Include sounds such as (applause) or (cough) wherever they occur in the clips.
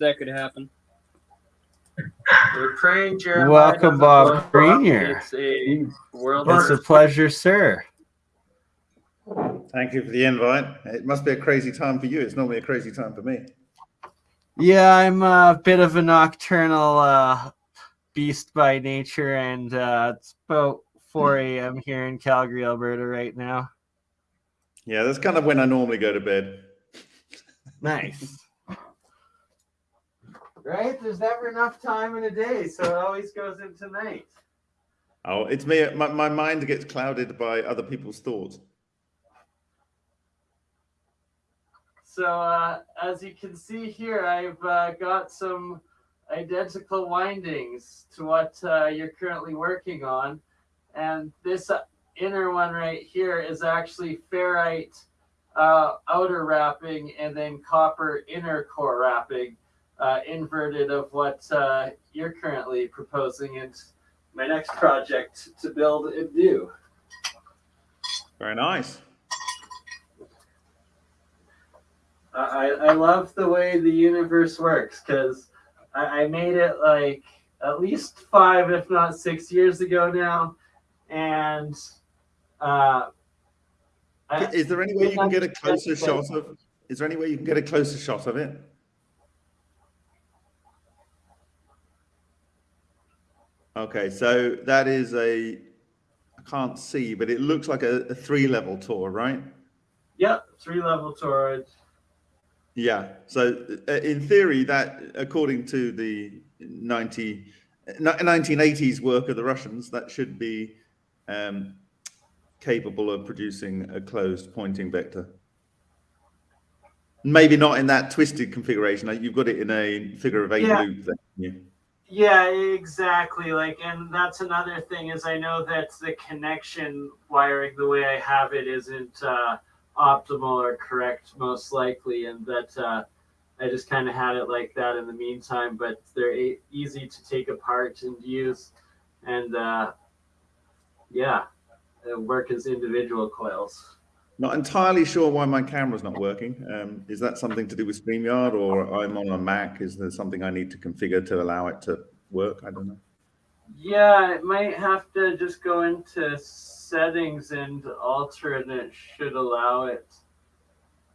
that could happen. We're praying, Jeremiah. Welcome, Bob blow up. Greenyer. It's a world. It's a pleasure, sir. Thank you for the invite. It must be a crazy time for you. It's normally a crazy time for me. Yeah, I'm a bit of a nocturnal uh, beast by nature, and uh, it's about 4 a.m. here in Calgary, Alberta, right now. Yeah, that's kind of when I normally go to bed. Nice. Right? There's never enough time in a day, so it always goes into night. Oh, it's me. My, my mind gets clouded by other people's thoughts. So uh, as you can see here, I've uh, got some identical windings to what uh, you're currently working on. And this inner one right here is actually ferrite uh, outer wrapping and then copper inner core wrapping, uh, inverted of what uh, you're currently proposing and my next project to build and do. Very nice. I, I love the way the universe works because I, I made it like at least five, if not six years ago now. And uh, I, Is there any way you can get a closer shot of? Is there any way you can get a closer shot of it? Okay, so that is a. I can't see, but it looks like a, a three-level Tor, right? Yeah, three level torrid. Yeah. So uh, in theory, that according to the 90, ni- 1980s work of the Russians, that should be um, capable of producing a closed Poynting vector. Maybe not in that twisted configuration. You've got it in a figure of eight Yeah. loop. Then, yeah. Exactly. Like, and that's another thing is I know that the connection wiring, the way I have it, isn't uh, optimal or correct, most likely, and that uh, I just kind of had it like that in the meantime. But they're easy to take apart and use, and uh, yeah, work as individual coils. Not entirely sure why my camera's not working. Um, is that something to do with StreamYard or I'm on a Mac? Is there something I need to configure to allow it to work? I don't know. Yeah, it might have to just go into settings and alter it, and it should allow it.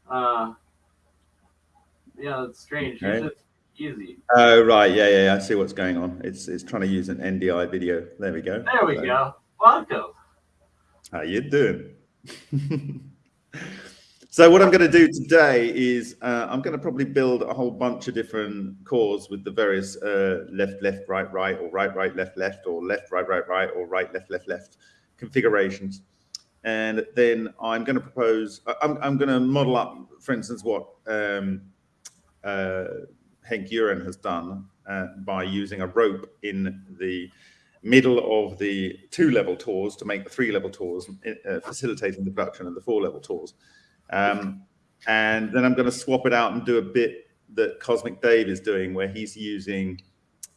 Uh, yeah, it's strange. Okay. It's easy. Oh, right. Yeah, yeah, yeah. I see what's going on. It's, it's trying to use an NDI video. There we go. There we So, go. Welcome. How you doing? (laughs) so what I'm going to do today is uh, I'm going to probably build a whole bunch of different cores with the various uh, left, left, right, right, or right, right, left, left, or left, right, right, right, or right, left, left, left configurations. And then I'm going to propose, I'm, I'm going to model up, for instance, what um, uh, Henk Uren has done uh, by using a rope in the middle of the two level Tors to make the three level Tors, uh, facilitating the production of the four level Tors. Um, and then I'm going to swap it out and do a bit that Cosmic Dave is doing, where he's using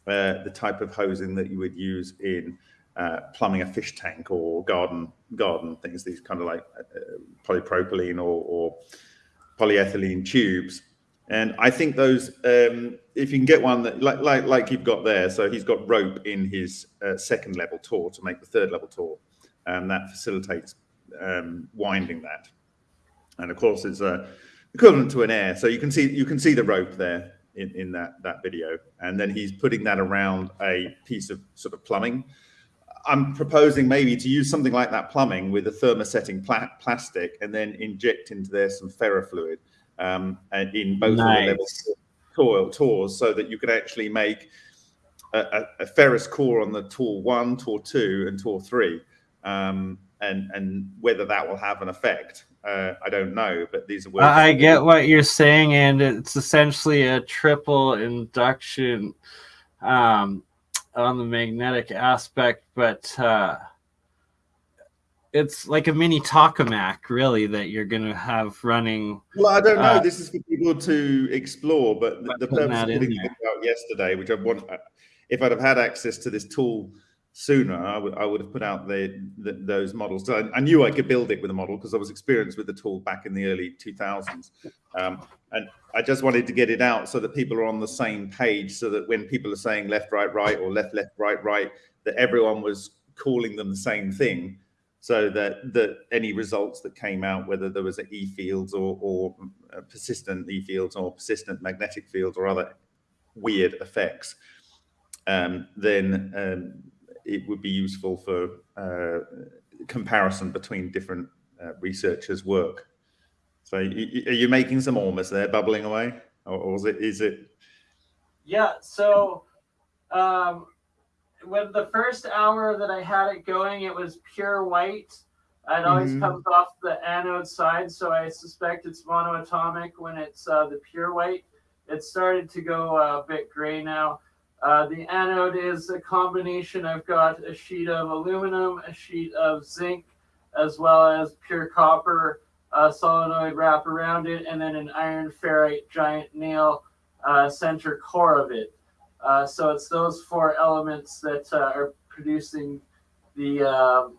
uh, the type of hosing that you would use in uh, plumbing a fish tank or garden garden things. These kind of like uh, polypropylene or, or polyethylene tubes. And I think those, um, if you can get one that like like like you've got there, so he's got rope in his uh, second level Tor to make the third level Tor, and that facilitates um, winding that. And of course, it's uh, equivalent to an air. So you can see you can see the rope there in, in that that video, and then he's putting that around a piece of sort of plumbing. I'm proposing maybe to use something like that plumbing with a thermosetting pla- plastic, and then inject into there some ferrofluid um, and in both of the Nice. levels coil Tors, so that you can actually make a, a, a ferrous core on the Tor one, Tor two, and Tor three. Um, and and whether that will have an effect, uh, I don't know. But these are I I get what you're saying, and it's essentially a triple induction um, on the magnetic aspect, but uh, it's like a mini tokamak, really, that you're going to have running. Well, I don't know. Uh, this is for people to explore, but the, the purpose of putting out yesterday, which I want, uh, if I'd have had access to this tool sooner, I would I would have put out the, the those models. So I, I, knew I could build it with a model because I was experienced with the tool back in the early 2000s, um, and I just wanted to get it out so that people are on the same page, so that when people are saying left, right, right, or left, left, right, right, that everyone was calling them the same thing, so that that any results that came out, whether there was E fields or or persistent E fields or persistent magnetic fields or other weird effects, um, then um, it would be useful for uh, comparison between different uh, researchers' work. So, are you making some almost there, bubbling away, or, or is it? Is it? Yeah. So, um, when the first hour that I had it going, it was pure white. It always mm -hmm. comes off the anode side, so I suspect it's monoatomic when it's uh, the pure white. It started to go uh, a bit gray now. Uh, the anode is a combination. I've got a sheet of aluminum, a sheet of zinc, as well as pure copper uh, solenoid wrap around it, and then an iron ferrite giant nail uh, center core of it. Uh, so it's those four elements that uh, are producing the um,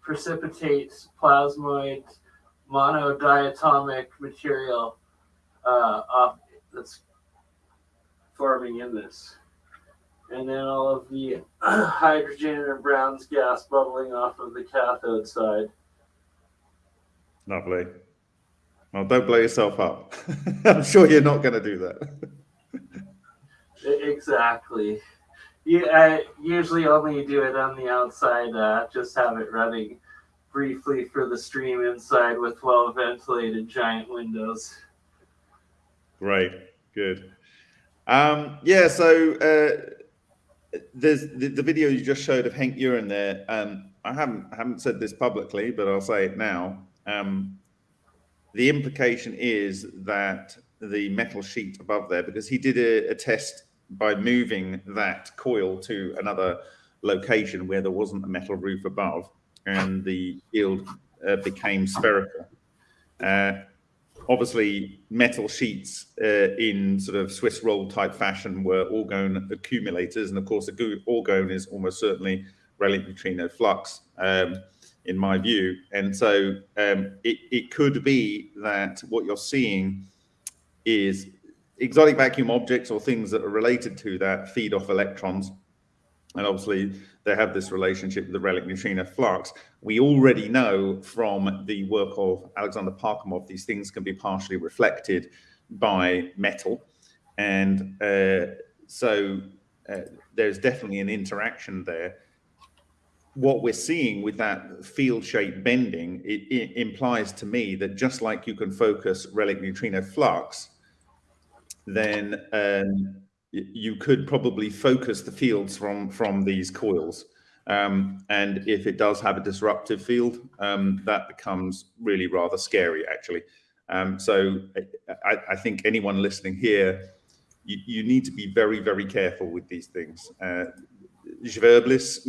precipitate plasmoid monodiatomic material that's forming in this and then all of the (clears throat) hydrogen and Brown's gas bubbling off of the cathode side. Lovely. Well, don't blow yourself up. (laughs) I'm sure you're not going to do that. exactly. You, I usually only do it on the outside, uh, just have it running briefly for the stream inside with well ventilated giant windows. Great, good. Um, yeah, so uh, there's the, the, video you just showed of Hank Uren there. Um, I haven't I haven't said this publicly, but I'll say it now. Um, the implication is that the metal sheet above there, because he did a, a, test by moving that coil to another location where there wasn't a metal roof above, and the field uh, became spherical. Uh, obviously metal sheets uh, in sort of Swiss roll type fashion were orgone accumulators. And of course, orgone is almost certainly relic neutrino flux um, in my view. And so um, it, it could be that what you're seeing is exotic vacuum objects or things that are related to that feed off electrons and obviously they have this relationship with the relic neutrino flux. We already know from the work of Alexander Parkhomov, these things can be partially reflected by metal. And uh, so uh, there's definitely an interaction there. What we're seeing with that field shape bending, it, it implies to me that just like you can focus relic neutrino flux, then um, you could probably focus the fields from from these coils. Um, and if it does have a disruptive field, um, that becomes really rather scary, actually. Um, so I, I, think anyone listening here, you, you, need to be very, very careful with these things. Uh,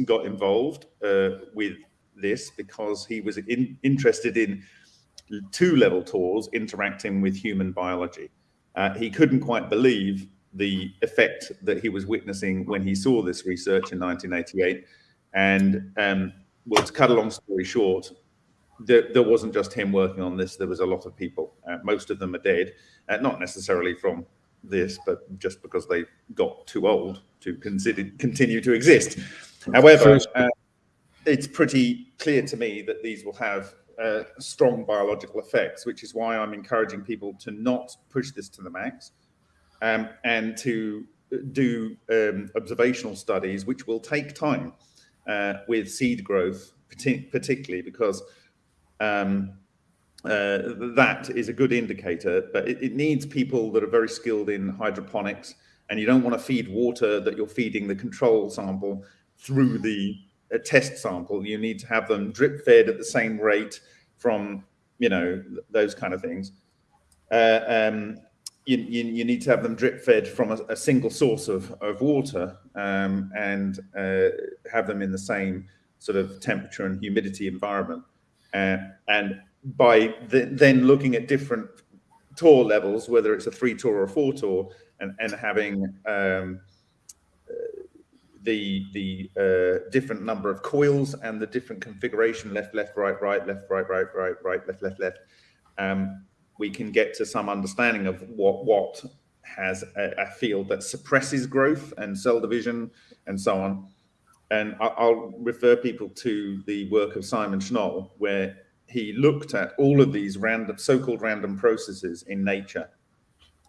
got involved uh, with this because he was in, interested in two-level TORs interacting with human biology. Uh, he couldn't quite believe the effect that he was witnessing when he saw this research in 1988. And um, well, to cut a long story short, there, there, wasn't just him working on this. There was a lot of people. Uh, most of them are dead, uh, not necessarily from this, but just because they got too old to consider continue to exist. However, uh, it's pretty clear to me that these will have uh, strong biological effects, which is why I'm encouraging people to not push this to the max um, and to do um, observational studies, which will take time uh, with seed growth, particularly because um, uh, that is a good indicator, but it, it, needs people that are very skilled in hydroponics, and you don't want to feed water that you're feeding the control sample through the uh, test sample. You need to have them drip fed at the same rate from, you know, those kind of things. Uh, um, you, you, you, need to have them drip fed from a, a single source of, of water um, and uh, have them in the same sort of temperature and humidity environment. Uh, and by the, then looking at different TOR levels, whether it's a three TOR or a four TOR, and, and having um, the the uh, different number of coils and the different configuration left left right right left right right right right left left left um, we can get to some understanding of what what has a, a, field that suppresses growth and cell division and so on and I'll refer people to the work of Simon Shnoll where he looked at all of these random so-called random processes in nature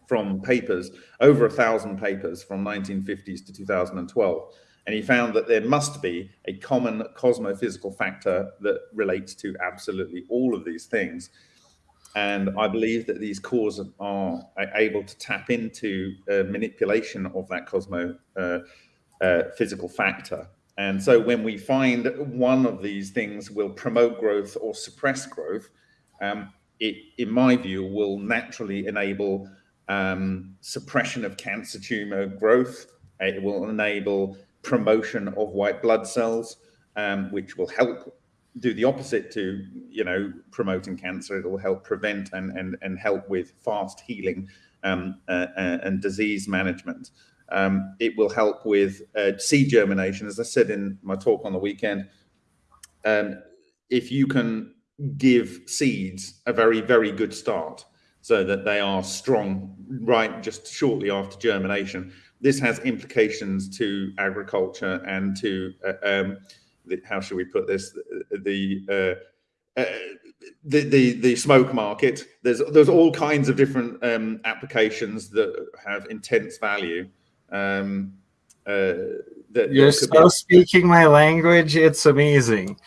from papers, over a thousand papers from 1950s to 2012. And he found that there must be a common cosmophysical factor that relates to absolutely all of these things. And I believe that these cores are able to tap into manipulation of that cosmo uh, uh, physical factor. And so when we find one of these things will promote growth or suppress growth, um, it, in my view, will naturally enable um, suppression of cancer tumor growth. It will enable promotion of white blood cells, um, which will help do the opposite to, you know, promoting cancer. It will help prevent and, and, and help with fast healing um, uh, uh, and disease management. Um, it will help with uh, seed germination. As I said in my talk on the weekend, um, if you can give seeds a very, very good start, so that they are strong right just shortly after germination. This has implications to agriculture and to, uh, um, the, how should we put this, the, uh, uh, the, the, the smoke market. There's, there's all kinds of different um, applications that have intense value. Um, uh, that You're so speaking my language. It's amazing.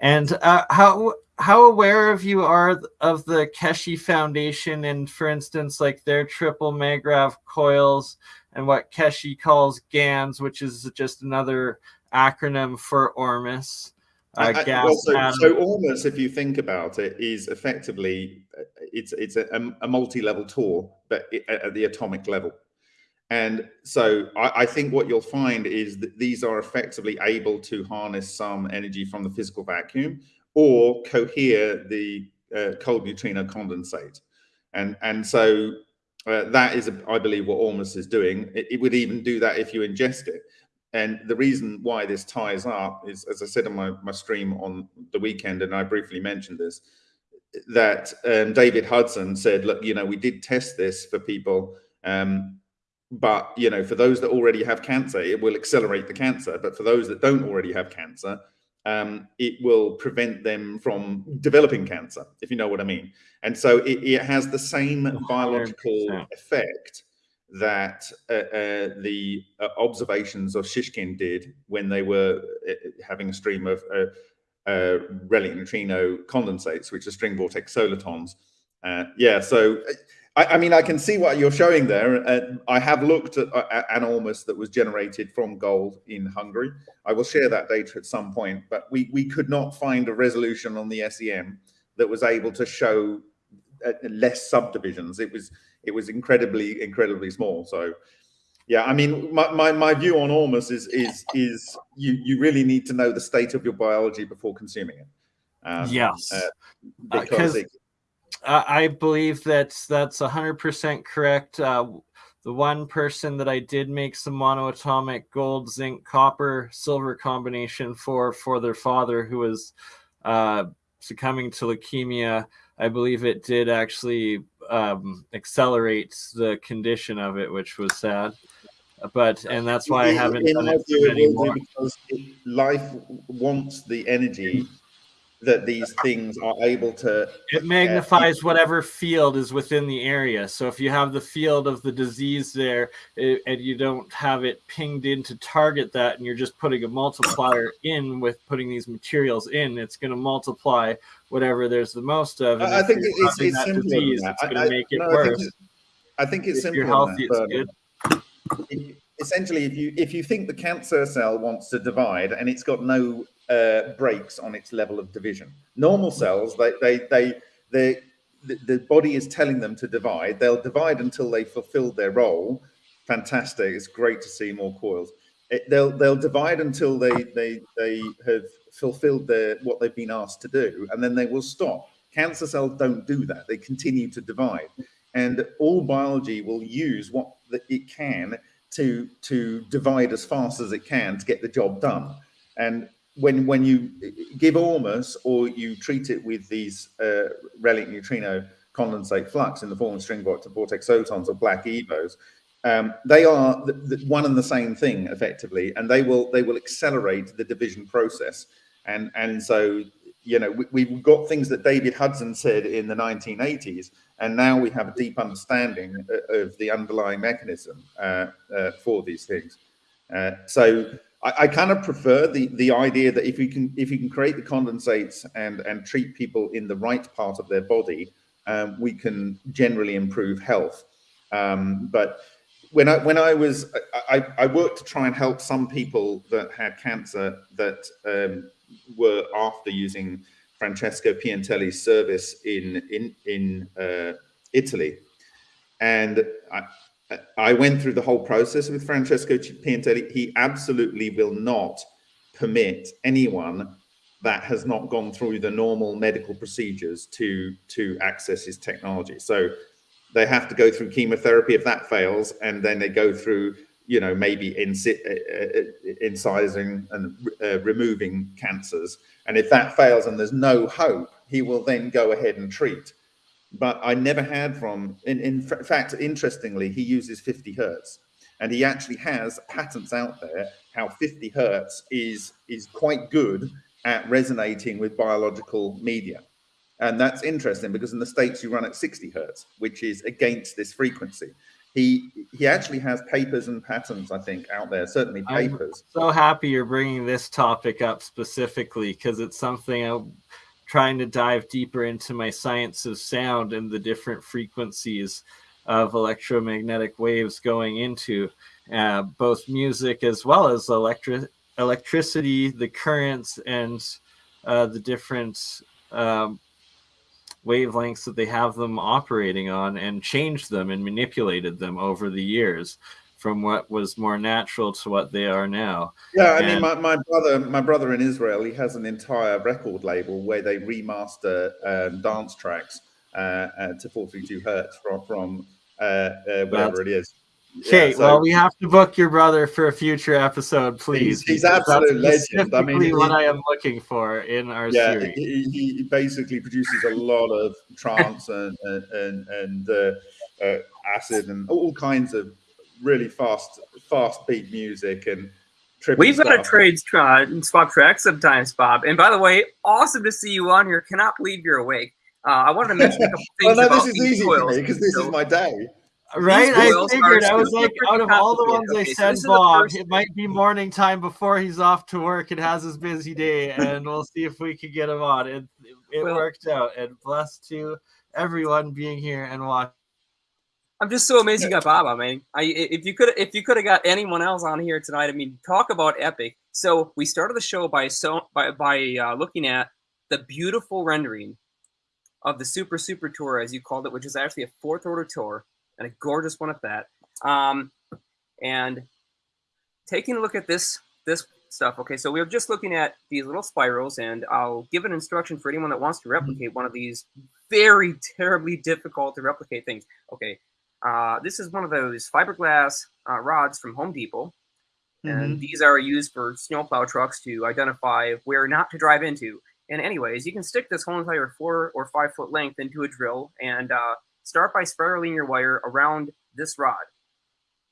And uh, how how aware of you are of the Keshe Foundation and, for instance, like their triple Magrav coils and what Keshe calls GANs, which is just another acronym for ORMUS. Uh, I, I, well, so, so, ORMUS, if you think about it, is effectively it's it's a, a multi-level Tor, but at the atomic level. And so I, I, think what you'll find is that these are effectively able to harness some energy from the physical vacuum, or cohere the uh, cold neutrino condensate. And, and so uh, that is, a, I believe, what ORMUS is doing. It, it, would even do that if you ingest it. And the reason why this ties up is, as I said in my, my stream on the weekend, and I briefly mentioned this, that um, David Hudson said, look, you know, we did test this for people, um, but, you know, for those that already have cancer, it will accelerate the cancer. But for those that don't already have cancer, um, it will prevent them from developing cancer, if you know what I mean. And so it, it has the same biological effect that uh, uh, the uh, observations of Shishkin did when they were uh, having a stream of uh, uh, relic neutrino condensates, which are string vortex solitons. yeah, so I, I, mean, I can see what you're showing there. Uh, I have looked at, uh, an almost that was generated from gold in Hungary. I will share that data at some point, but we, we could not find a resolution on the SEM that was able to show uh, less subdivisions. It was it was incredibly incredibly small. So yeah, I mean, my, my, my view on ORMUS is is is you you really need to know the state of your biology before consuming it. Um, yes, uh, because it, I believe that that's 100% correct. Uh, the one person that I did make some monoatomic gold, zinc, copper, silver combination for for their father who was uh, succumbing to leukemia, I believe it did actually um, accelerate the condition of it, which was sad. But and that's why I haven't done it anymore. Because life wants the energy that these things are able to it magnifies uh, whatever field is within the area. So if you have the field of the disease there it, and you don't have it pinged in to target that and you're just putting a multiplier in with putting these materials in it's going to multiply whatever there's the most of. And i think it's, it's simpler disease, it's going to make it no, worse i think it's, I think it's simpler healthy, it's good. essentially if you if you think the cancer cell wants to divide and it's got no uh, breaks on its level of division. Normal cells, they, they, they, they, the, the body is telling them to divide. They'll divide until they fulfill their role. Fantastic. It's great to see more coils. It, they'll they'll divide until they they they have fulfilled their what they've been asked to do, and then they will stop. Cancer cells don't do that; they continue to divide, and all biology will use what it can to to divide as fast as it can to get the job done. And when when you give Ormus or you treat it with these uh, relic neutrino condensate flux in the form of string vortex photons or black evos, um, they are the, the one and the same thing effectively, and they will they will accelerate the division process. And and so you know we, have got things that David Hudson said in the 1980s, and now we have a deep understanding of the underlying mechanism uh, uh, for these things. Uh, so I, I, kind of prefer the the idea that if you can if you can create the condensates and and treat people in the right part of their body, um, we can generally improve health. Um, but when I when I was I, I, worked to try and help some people that had cancer that um, were after using Francesco Piantelli's service in in in uh, Italy, and I, I went through the whole process with Francesco Piantelli. He absolutely will not permit anyone that has not gone through the normal medical procedures to to access his technology. So they have to go through chemotherapy if that fails, and then they go through you know maybe uh, uh, incising and uh, removing cancers. And if that fails and there's no hope, he will then go ahead and treat but I never had from, in, in fact, interestingly, he uses 50 hertz and he actually has patents out there how 50 hertz is, is quite good at resonating with biological media. And that's interesting because in the States you run at 60 hertz, which is against this frequency. He, he actually has papers and patents, I think, out there, certainly papers. I'm so happy you're bringing this topic up specifically because it's something I trying to dive deeper into my science of sound and the different frequencies of electromagnetic waves going into uh, both music as well as electric electricity, the currents, and uh, the different um, wavelengths that they have them operating on, and changed them and manipulated them over the years from what was more natural to what they are now. Yeah, I and, mean, my, my brother, my brother in Israel, he has an entire record label where they remaster um, dance tracks uh, uh, to 432 hertz from from uh, uh whatever it is. Okay, yeah, so, well, we have to book your brother for a future episode, please. He's, he's absolute legend. I mean, what I am looking for in our yeah, series. He, he basically produces a lot of trance and and and, uh, uh, acid and all kinds of really fast, fast beat music and We've got to trade uh, swap tracks sometimes, Bob. And by the way, awesome to see you on here. Cannot believe you're awake. Uh, I wanted to mention a couple (laughs) things. well, no, this is easy for me because this so, is my day. Right, I figured. I was like, out of all the ones okay, I said, so Bob, it might be morning time before he's off to work and has his busy day, and we'll see if we can get him on. It, it well, worked out, and blessed to everyone being here and watching. I'm just so amazed you got Bob. I mean, I, if you could if you could have got anyone else on here tonight, I mean, talk about epic. So we started the show by so by by uh, looking at the beautiful rendering of the Super Super Tor, as you called it, which is actually a fourth order Tor and a gorgeous one at that. Um, and taking a look at this this stuff. Okay, so we are just looking at these little spirals, and I'll give an instruction for anyone that wants to replicate one of these very terribly difficult to replicate things. Okay, uh, this is one of those fiberglass uh, rods from Home Depot. And mm-hmm. these are used for snowplow trucks to identify where not to drive into. And anyways, you can stick this whole entire four or five foot length into a drill and uh, start by spiraling your wire around this rod.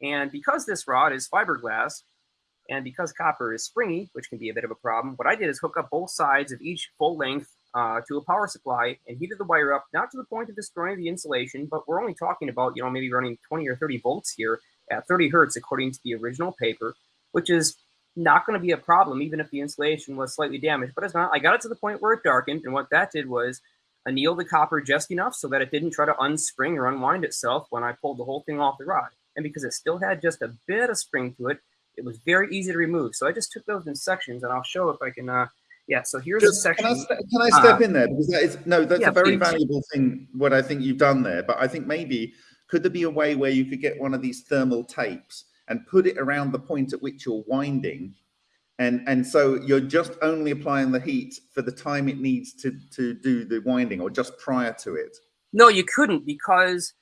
And because this rod is fiberglass, and because copper is springy, which can be a bit of a problem, what I did is hook up both sides of each full length uh, to a power supply and heated the wire up, not to the point of destroying the insulation, but we're only talking about, you know, maybe running 20 or 30 volts here at 30 hertz, according to the original paper, which is not going to be a problem, even if the insulation was slightly damaged. But it's not. I got it to the point where it darkened, and what that did was anneal the copper just enough so that it didn't try to unspring or unwind itself when I pulled the whole thing off the rod. And because it still had just a bit of spring to it, it was very easy to remove. So I just took those in sections, and I'll show if I can uh, yeah, so here's Just, a section. Can I, can I step uh, in there? Because that is, no, that's yeah, a very please. valuable thing, what I think you've done there. But I think maybe, could there be a way where you could get one of these thermal tapes and put it around the point at which you're winding? And, and so you're just only applying the heat for the time it needs to, to do the winding or just prior to it? No, you couldn't because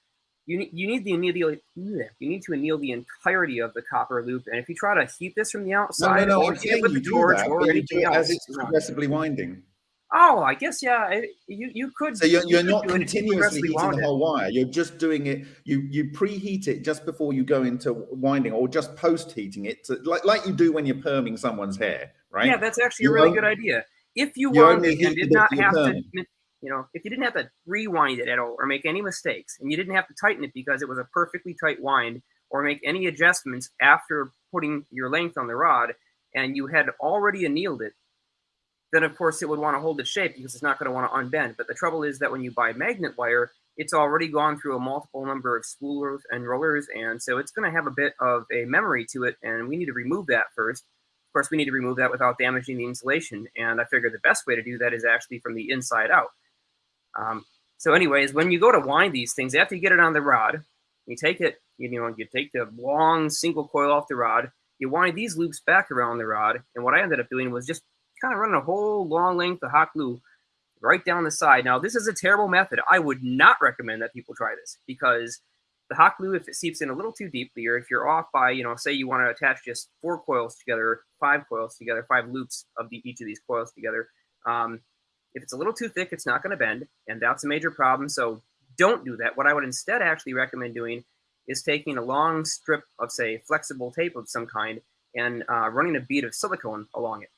you, you need the anneal you need to anneal the entirety of the copper loop. And if you try to heat this from the outside, no, no, no, I'm saying you do that, or anything else, as it's progressively winding. Oh, I guess yeah. You you could. So you're, you're you not continuously heating the whole wire. You're just doing it. You you preheat it just before you go into winding, or just post heating it, to, like like you do when you're perming someone's hair, right? Yeah, that's actually you a really good idea. If you wanted and did not have to, you know, if you didn't have to rewind it at all or make any mistakes, and you didn't have to tighten it because it was a perfectly tight wind, or make any adjustments after putting your length on the rod, and you had already annealed it then of course it would want to hold its shape because it's not going to want to unbend. But the trouble is that when you buy magnet wire, it's already gone through a multiple number of spoolers and rollers, and so it's going to have a bit of a memory to it, and we need to remove that first. Of course, we need to remove that without damaging the insulation, and I figured the best way to do that is actually from the inside out. Um, so anyways, when you go to wind these things, after you get it on the rod, you take it, you know, you take the long single coil off the rod, you wind these loops back around the rod, and what I ended up doing was just kind of running a whole long length of hot glue right down the side. Now, this is a terrible method. I would not recommend that people try this because the hot glue, if it seeps in a little too deeply, or if you're off by, you know, say you want to attach just four coils together, five coils together, five loops of the, each of these coils together, um, if it's a little too thick, it's not going to bend, and that's a major problem. So don't do that. What I would instead actually recommend doing is taking a long strip of, say, flexible tape of some kind and uh, running a bead of silicone along it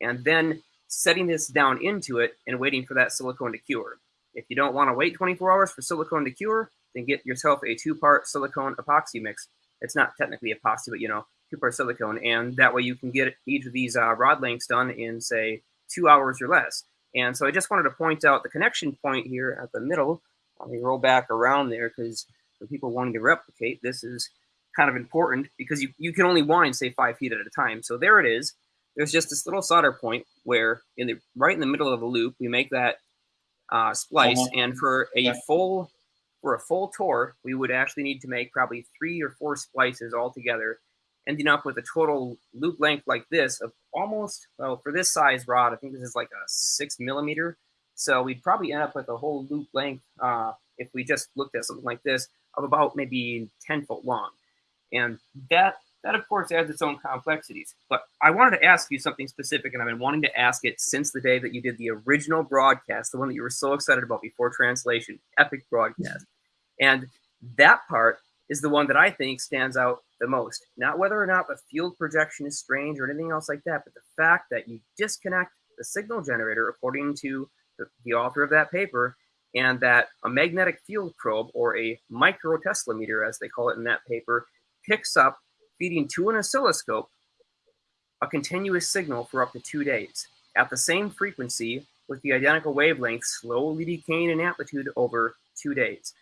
and then setting this down into it and waiting for that silicone to cure. If you don't want to wait 24 hours for silicone to cure, then get yourself a two-part silicone epoxy mix. It's not technically epoxy, but you know, two-part silicone, and that way you can get each of these uh, rod lengths done in, say, two hours or less. And so I just wanted to point out the connection point here at the middle. Let me roll back around there because for people wanting to replicate, this is kind of important because you, you can only wind, say, five feet at a time. So there it is there's just this little solder point where in the right in the middle of the loop we make that uh, splice uh -huh. and for a yeah. full for a full Tor we would actually need to make probably three or four splices all together ending up with a total loop length like this of almost well for this size rod i think this is like a six millimeter so we'd probably end up with a whole loop length uh, if we just looked at something like this of about maybe 10 foot long and that that, of course, adds its own complexities. But I wanted to ask you something specific, and I've been wanting to ask it since the day that you did the original broadcast, the one that you were so excited about before translation, epic broadcast. And that part is the one that I think stands out the most. Not whether or not the field projection is strange or anything else like that, but the fact that you disconnect the signal generator, according to the, the author of that paper, and that a magnetic field probe, or a micro Tesla meter, as they call it in that paper, picks up feeding to an oscilloscope a continuous signal for up to two days at the same frequency with the identical wavelength slowly decaying in amplitude over two days.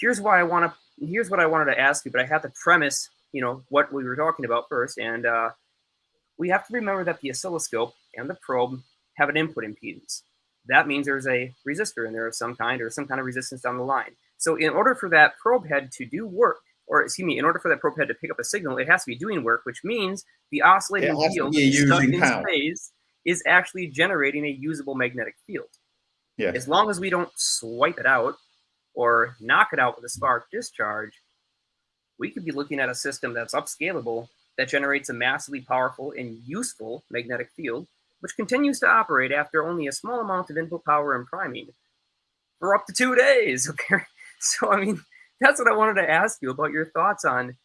Here's why I want to, here's what I wanted to ask you, but I have to premise, you know, what we were talking about first. And uh, we have to remember that the oscilloscope and the probe have an input impedance. That means there's a resistor in there of some kind or some kind of resistance down the line. So in order for that probe head to do work, or excuse me, in order for that probe head to pick up a signal, it has to be doing work, which means the oscillating field stuck in power. space is actually generating a usable magnetic field. Yeah. As long as we don't swipe it out or knock it out with a spark discharge, we could be looking at a system that's upscalable that generates a massively powerful and useful magnetic field, which continues to operate after only a small amount of input power and priming for up to two days. (laughs) Okay. So, I mean, that's what I wanted to ask you about your thoughts on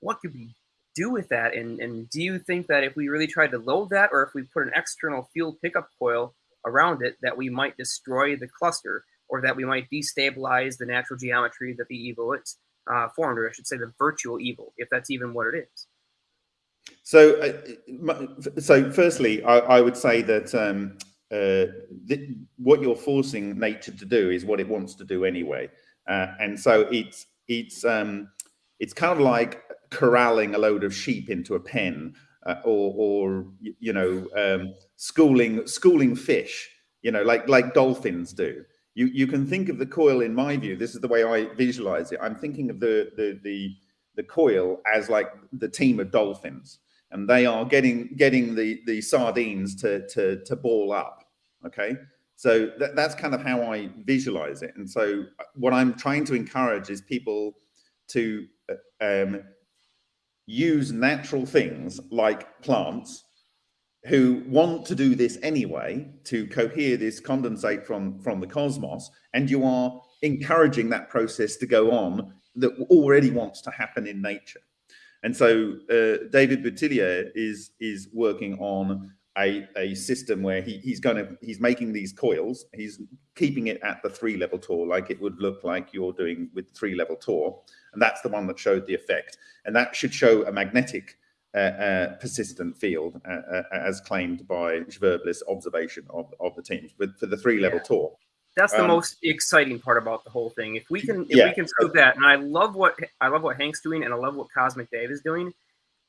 what could we do with that, and and do you think that if we really tried to load that, or if we put an external fuel pickup coil around it, that we might destroy the cluster, or that we might destabilize the natural geometry that the EVO is uh, formed, or I should say the virtual EVO, if that's even what it is. So, uh, so firstly, I, I, would say that um, uh, what you're forcing nature to do is what it wants to do anyway. Uh, and so it's it's um, it's kind of like corralling a load of sheep into a pen, uh, or or you know um, schooling schooling fish, you know, like like dolphins do. You you can think of the coil in my view. This is the way I visualize it. I'm thinking of the the the the coil as like the team of dolphins, and they are getting getting the the sardines to to to ball up. Okay, So that, that's kind of how I visualize it. And so uh, what I'm trying to encourage is people to uh, um, use natural things like plants who want to do this anyway to cohere this condensate from from the cosmos and you are encouraging that process to go on that already wants to happen in nature. And so uh, david boutillier is is working on a, a system where he, he's going to he's making these coils. He's keeping it at the three level Tor like it would look like you're doing with three level Tor. And that's the one that showed the effect. And that should show a magnetic uh, persistent field as claimed by Schwerblis observation of, of the teams with for the three level yeah. Tor that's the um, most exciting part about the whole thing if we can if yeah. we can prove that and i love what i love what hank's doing and i love what cosmic dave is doing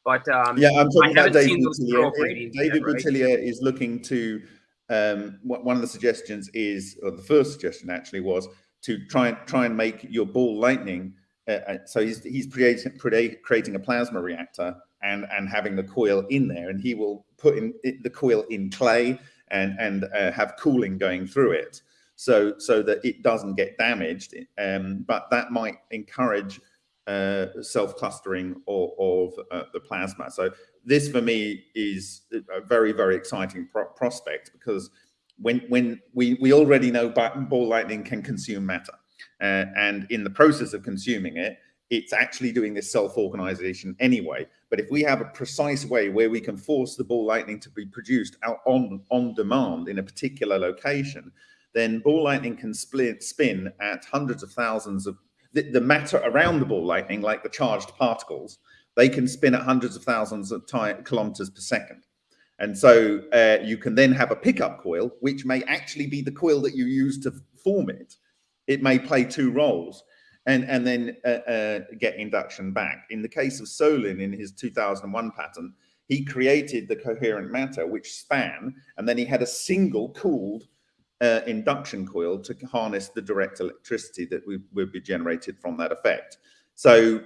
but um, yeah, I'm talking about David Boutillier. David Boutillier right? is looking to um, one of the suggestions is, or the first suggestion actually was to try and try and make your ball lightning. Uh, uh so he's he's creating creating a plasma reactor and and having the coil in there, and he will put in the coil in clay and and uh, have cooling going through it, so so that it doesn't get damaged. Um, but that might encourage uh, self-clustering of, of uh, the plasma. So this for me is a very, very exciting pro prospect because when, when we, we already know ball lightning can consume matter. Uh, and in the process of consuming it, it's actually doing this self-organization anyway. But if we have a precise way where we can force the ball lightning to be produced out on, on demand in a particular location, then ball lightning can split, spin at hundreds of thousands of the, the matter around the ball lightning, like the charged particles, they can spin at hundreds of thousands of kilometers per second. And so uh, you can then have a pickup coil, which may actually be the coil that you use to form it. It may play two roles and, and then uh, uh, get induction back. In the case of Solin in his 2001 patent, he created the coherent matter, which span, and then he had a single cooled uh, induction coil to harness the direct electricity that we, would be generated from that effect. So,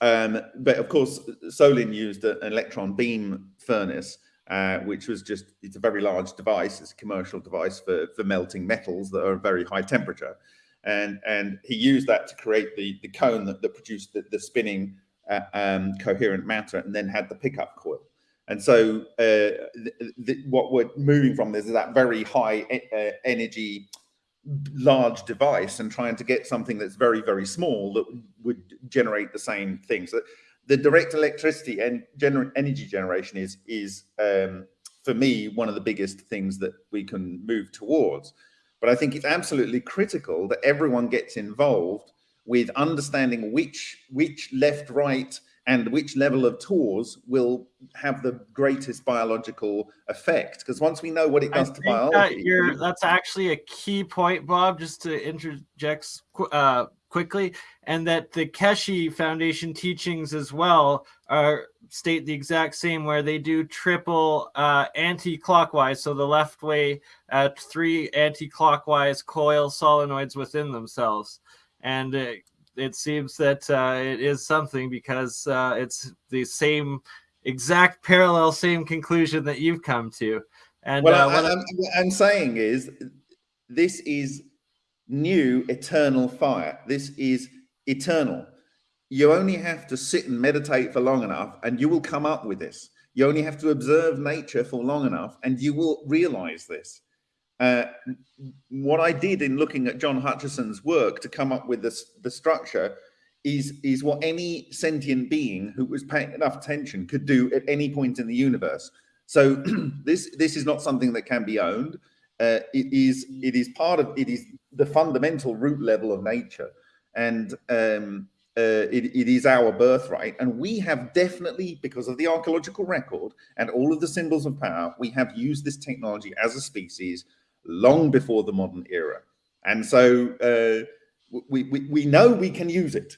um, but of course, Solin used an electron beam furnace, uh, which was just, it's a very large device. It's a commercial device for, for melting metals that are very high temperature. And, and he used that to create the, the cone that, that produced the, the spinning uh, um, coherent matter and then had the pickup coil. And so uh, what we're moving from this is that very high uh, energy, large device and trying to get something that's very, very small that would generate the same thing. So the direct electricity and gener energy generation is, is um, for me, one of the biggest things that we can move towards. But I think it's absolutely critical that everyone gets involved with understanding which, which left, right, and which level of Tors will have the greatest biological effect. Because once we know what it does I to biology, that that's actually a key point, Bob. Just to interject uh, quickly, and that the Keshe Foundation teachings as well are state the exact same, where they do triple uh, anti-clockwise, so the left way at three anti-clockwise coil solenoids within themselves, and uh, it seems that uh, it is something because uh, it's the same exact parallel same conclusion that you've come to. And well, uh, what I'm, I'm saying is this is new eternal fire. This is eternal you only have to sit and meditate for long enough and you will come up with this you only have to observe nature for long enough and you will realize this uh, what I did in looking at John Hutchison's work to come up with this, the structure is, is what any sentient being who was paying enough attention could do at any point in the universe. So (clears throat) this, this is not something that can be owned. Uh, it is it is part of it is the fundamental root level of nature and um, uh, it, it is our birthright and we have definitely because of the archaeological record and all of the symbols of power we have used this technology as a species long before the modern era. And so uh, we, we, we know we can use it,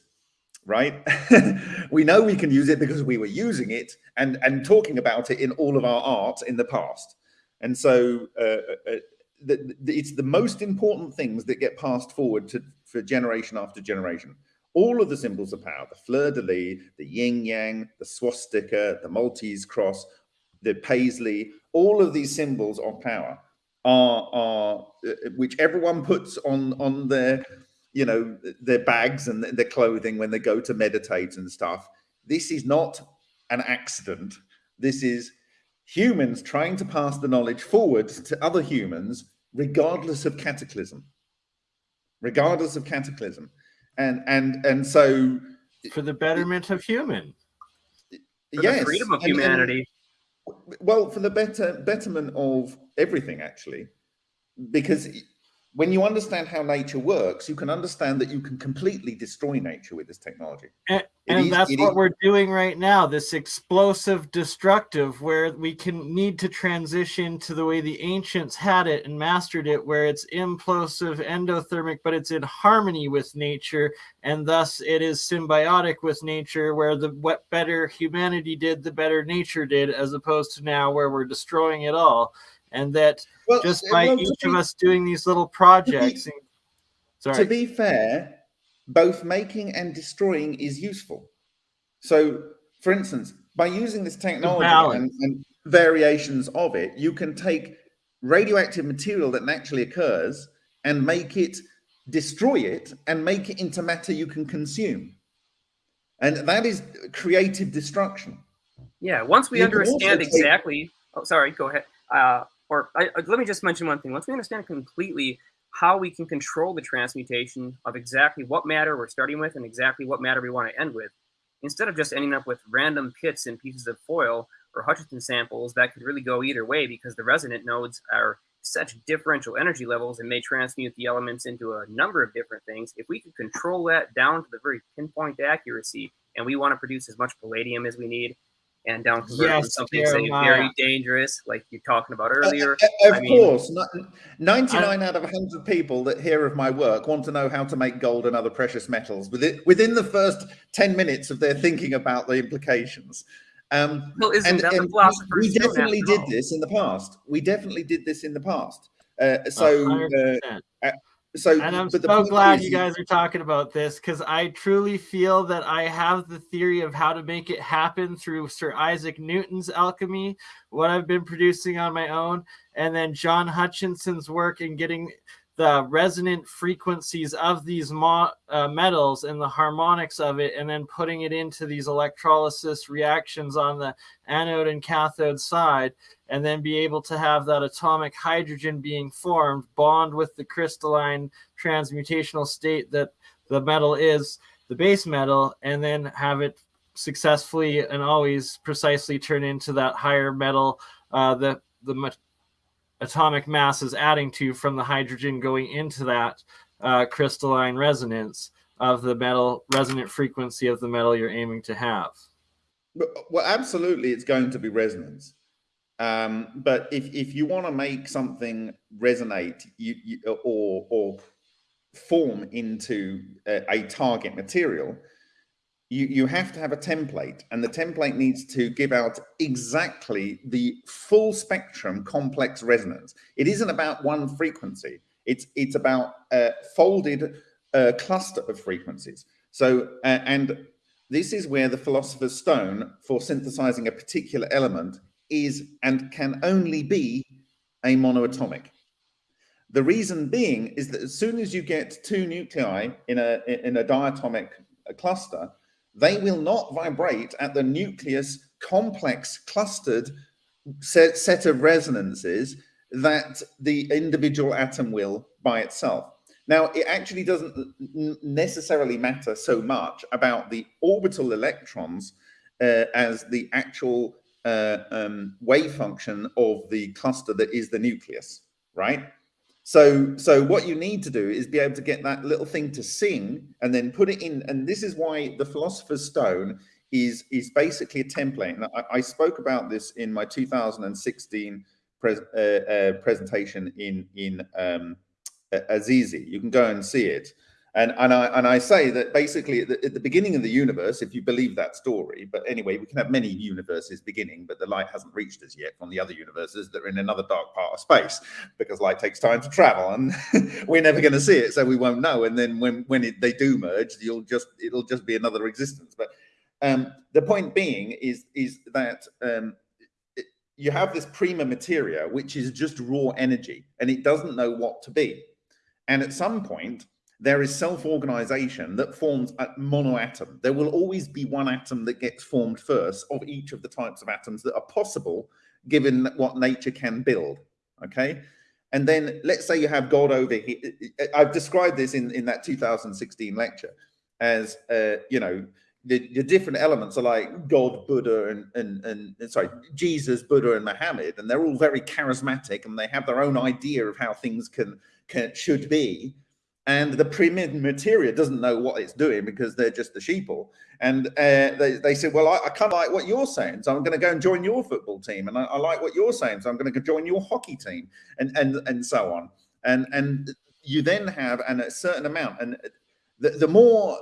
right? (laughs) we know we can use it because we were using it and, and talking about it in all of our art in the past. And so uh, uh, the, the, it's the most important things that get passed forward to, for generation after generation. All of the symbols of power, the fleur-de-lis, the yin-yang, the swastika, the Maltese cross, the paisley, all of these symbols of power are are uh, which everyone puts on on their you know their bags and their clothing when they go to meditate and stuff. This is not an accident. This is humans trying to pass the knowledge forward to other humans, regardless of cataclysm. Regardless of cataclysm, and and and so for the betterment of human. For yes, freedom of humanity. And, and, well, for the better betterment of everything, actually, because when you understand how nature works, you can understand that you can completely destroy nature with this technology. And, and is, that's what is, we're doing right now. This explosive destructive where we can need to transition to the way the ancients had it and mastered it, where it's implosive, endothermic, but it's in harmony with nature. And thus it is symbiotic with nature, where the what better humanity did, the better nature did, as opposed to now where we're destroying it all and that well, just by well, each be, of us doing these little projects. To be, sorry. to be fair, both making and destroying is useful. So, for instance, by using this technology and, and variations of it, you can take radioactive material that naturally occurs and make it destroy it and make it into matter you can consume. And that is creative destruction. Yeah, once we you understand exactly. Take, oh, sorry, go ahead. Uh, or I, let me just mention one thing. Once we understand completely how we can control the transmutation of exactly what matter we're starting with and exactly what matter we want to end with, instead of just ending up with random pits and pieces of foil or Hutchison samples that could really go either way because the resonant nodes are such differential energy levels and may transmute the elements into a number of different things. If we could control that down to the very pinpoint accuracy and we want to produce as much palladium as we need, and down convert yes, something say very dangerous, like you're talking about uh, earlier. Uh, of I course, mean, 99 I, out of 100 people that hear of my work want to know how to make gold and other precious metals within, within the first 10 minutes of their thinking about the implications. Um, well, isn't and, that and the we definitely did this in the past. We definitely did this in the past. Uh, so, uh, so and i'm so glad you guys are talking about this because i truly feel that i have the theory of how to make it happen through sir isaac newton's alchemy what i've been producing on my own and then john hutchison's work in getting the resonant frequencies of these mo- uh, metals and the harmonics of it, and then putting it into these electrolysis reactions on the anode and cathode side, and then be able to have that atomic hydrogen being formed, bond with the crystalline transmutational state that the metal is, the base metal, and then have it successfully and always precisely turn into that higher metal, uh, the the atomic mass is adding to from the hydrogen going into that uh, crystalline resonance of the metal resonant frequency of the metal you're aiming to have. Well, absolutely, it's going to be resonance. Um, but if, if you want to make something resonate you, you, or, or form into a, a target material, you, you have to have a template and the template needs to give out exactly the full spectrum complex resonance. It isn't about one frequency. It's, it's about a folded uh, cluster of frequencies. So, uh, and this is where the philosopher's stone for synthesizing a particular element is and can only be a monoatomic. The reason being is that as soon as you get two nuclei in a in a diatomic cluster, they will not vibrate at the nucleus complex clustered set, set of resonances that the individual atom will by itself. Now, it actually doesn't necessarily matter so much about the orbital electrons uh, as the actual uh, um, wave function of the cluster that is the nucleus, right? So, so what you need to do is be able to get that little thing to sing and then put it in. And this is why the Philosopher's Stone is is basically a template. And I, I spoke about this in my 2016 pres, uh, uh, presentation in in um, Assisi. You can go and see it. And, and, I, and I say that basically at the, at the, beginning of the universe, if you believe that story, but anyway, we can have many universes beginning, but the light hasn't reached us yet from the other universes that are in another dark part of space because light takes time to travel and (laughs) we're never going to see it. So we won't know. And then when, when it, they do merge, you'll just, it'll just be another existence. But um, the point being is, is that um, you have this prima materia, which is just raw energy, and it doesn't know what to be. And at some point, there is self-organization that forms a monoatom. There will always be one atom that gets formed first of each of the types of atoms that are possible given what nature can build. Okay. And then let's say you have God over here. I've described this in, in that 2016 lecture as, uh, you know, the, the different elements are like God, Buddha, and, and, and sorry, Jesus, Buddha, and Muhammad, and they're all very charismatic and they have their own idea of how things can, can should be and the prima materia doesn't know what it's doing because they're just the sheeple. And uh, they, they said, well, I, I kind of like what you're saying, so I'm going to go and join your football team. And I, I like what you're saying, so I'm going to go join your hockey team and, and, and so on. And, and you then have and a certain amount. And the, the more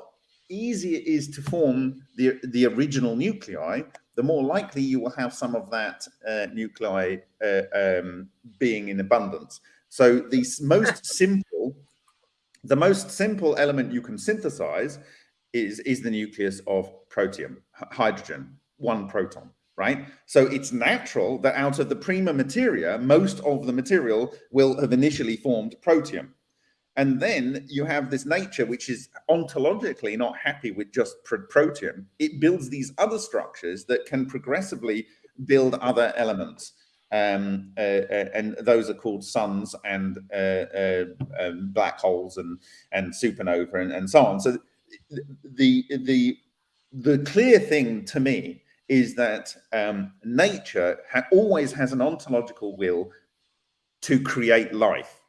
easy it is to form the, the original nuclei, the more likely you will have some of that uh, nuclei uh, um, being in abundance. So the most simple (laughs) the most simple element you can synthesize is, is the nucleus of protium, hydrogen, one proton, right? So it's natural that out of the prima materia, most of the material will have initially formed protium. And then you have this nature, which is ontologically not happy with just protium. It builds these other structures that can progressively build other elements um, uh, uh, and those are called suns and uh, uh, um, black holes and and supernova and, and so on. So the the the clear thing to me is that um, nature ha always has an ontological will to create life,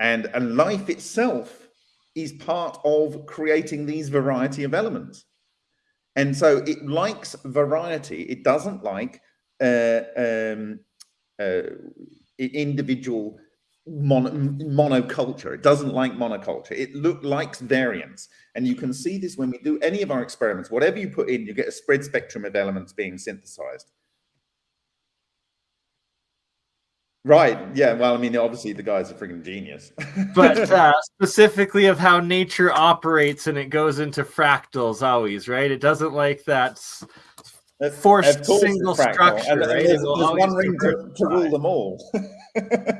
and and life itself is part of creating these variety of elements. And so it likes variety. It doesn't like uh, um, uh, individual mon monoculture. It doesn't like monoculture. It look likes variance. And you can see this when we do any of our experiments. Whatever you put in, you get a spread spectrum of elements being synthesized. Right. Yeah. Well, I mean, obviously the guy's a freaking genius. (laughs) but uh, specifically of how nature operates and it goes into fractals always, right? It doesn't like that forced single structure. And, right? there's, there's one ring to, to, rule them all. (laughs)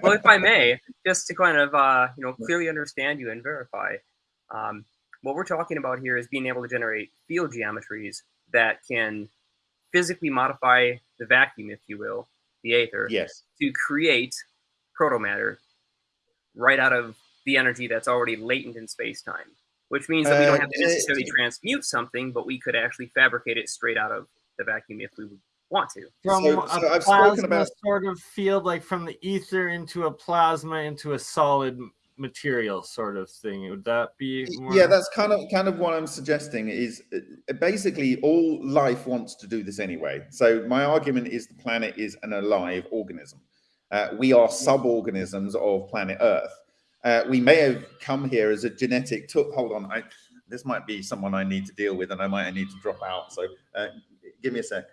well, if I may, just to kind of uh, you know clearly understand you and verify, um, what we're talking about here is being able to generate field geometries that can physically modify the vacuum, if you will, the aether, yes, to create protomatter right out of the energy that's already latent in space-time. Which means that we don't uh, have to necessarily transmute something, but we could actually fabricate it straight out of the vacuum if we want to. From so, so a I've plasma about... sort of field, like from the ether into a plasma into a solid material sort of thing. Would that be? More... Yeah, that's kind of kind of what I'm suggesting. Is uh, basically all life wants to do this anyway. So my argument is the planet is an alive organism. Uh, we are sub-organisms of planet Earth. Uh, we may have come here as a genetic. Hold on, I, this might be someone I need to deal with, and I might need to drop out. So uh, Give me a sec.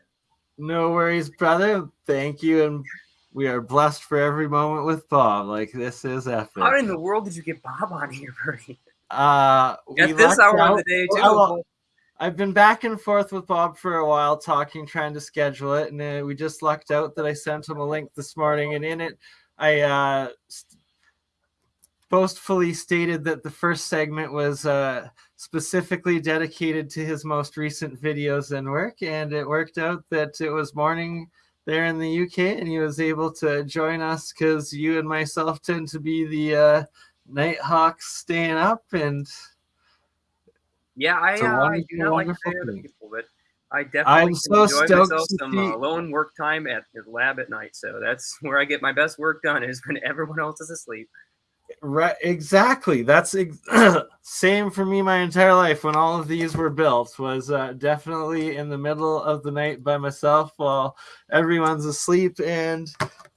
No worries, brother. Thank you. And we are blessed for every moment with Bob. Like this is epic. How in the world did you get Bob on here, Bernie? Uh, at this hour out. of the day too. Well, I've been back and forth with Bob for a while, talking, trying to schedule it, and uh, we just lucked out that I sent him a link this morning, and in it, I uh, boastfully stated that the first segment was uh, specifically dedicated to his most recent videos and work. And it worked out that it was morning there in the UK and he was able to join us because you and myself tend to be the uh, Nighthawks staying up. And yeah, I, uh, I do not like to say other people, but I definitely I'm so enjoy myself some uh, alone work time at the lab at night. So that's (laughs) where I get my best work done is when everyone else is asleep. Right, exactly. That's ex- (clears throat) same for me my entire life. When all of these were built, was uh, definitely in the middle of the night by myself while everyone's asleep and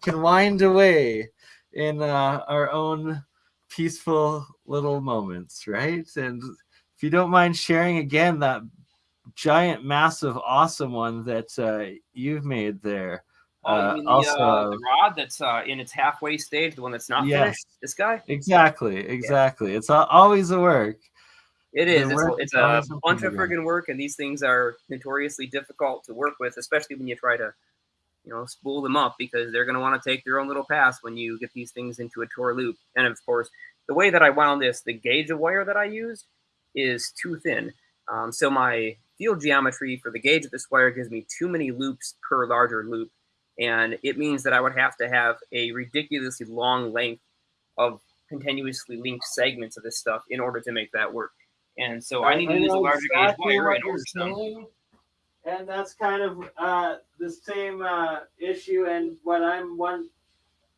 can wind away in uh, our own peaceful little moments, right? And if you don't mind sharing again that giant, massive, awesome one that uh, you've made there. Oh, uh, the, also, uh, the rod that's uh, in its halfway stage, the one that's not yes, finished. This guy. Exactly, exactly. Yeah. It's always a work. It is. It's, it's a bunch of friggin' work, and these things are notoriously difficult to work with, especially when you try to you know, spool them up because they're going to want to take their own little pass when you get these things into a Tor loop. And of course, the way that I wound this, the gauge of wire that I used is too thin. Um, so my field geometry for the gauge of this wire gives me too many loops per larger loop. And it means that I would have to have a ridiculously long length of continuously linked segments of this stuff in order to make that work. And so I, I need to use a larger gauge wire in order to and that's kind of uh, the same uh, issue. And what I'm one,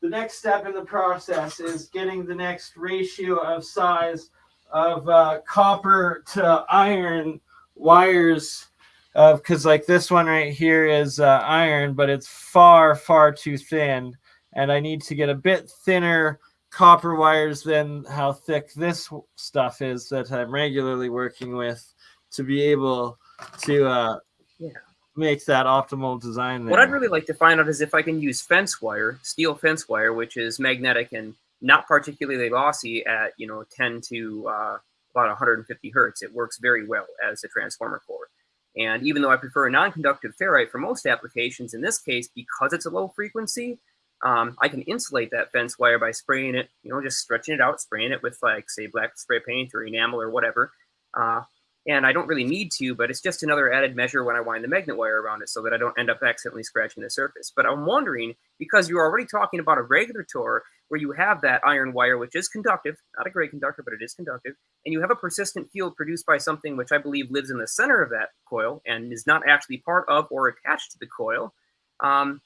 the next step in the process is getting the next ratio of size of uh, copper to iron wires. Because like this one right here is uh, iron, but it's far far too thin, and I need to get a bit thinner copper wires than how thick this stuff is that I'm regularly working with to be able to uh, yeah. makes that optimal design. There. What I'd really like to find out is if I can use fence wire, steel fence wire, which is magnetic and not particularly lossy at you know 10 to uh, about 150 hertz. It works very well as a transformer core. And even though I prefer a non-conductive ferrite for most applications, in this case, because it's a low frequency, um, I can insulate that fence wire by spraying it, you know, just stretching it out, spraying it with like say black spray paint or enamel or whatever. Uh, and I don't really need to, but it's just another added measure when I wind the magnet wire around it so that I don't end up accidentally scratching the surface. But I'm wondering, because you're already talking about a regular Tor where you have that iron wire, which is conductive, not a great conductor, but it is conductive, and you have a persistent field produced by something which I believe lives in the center of that coil and is not actually part of or attached to the coil, um,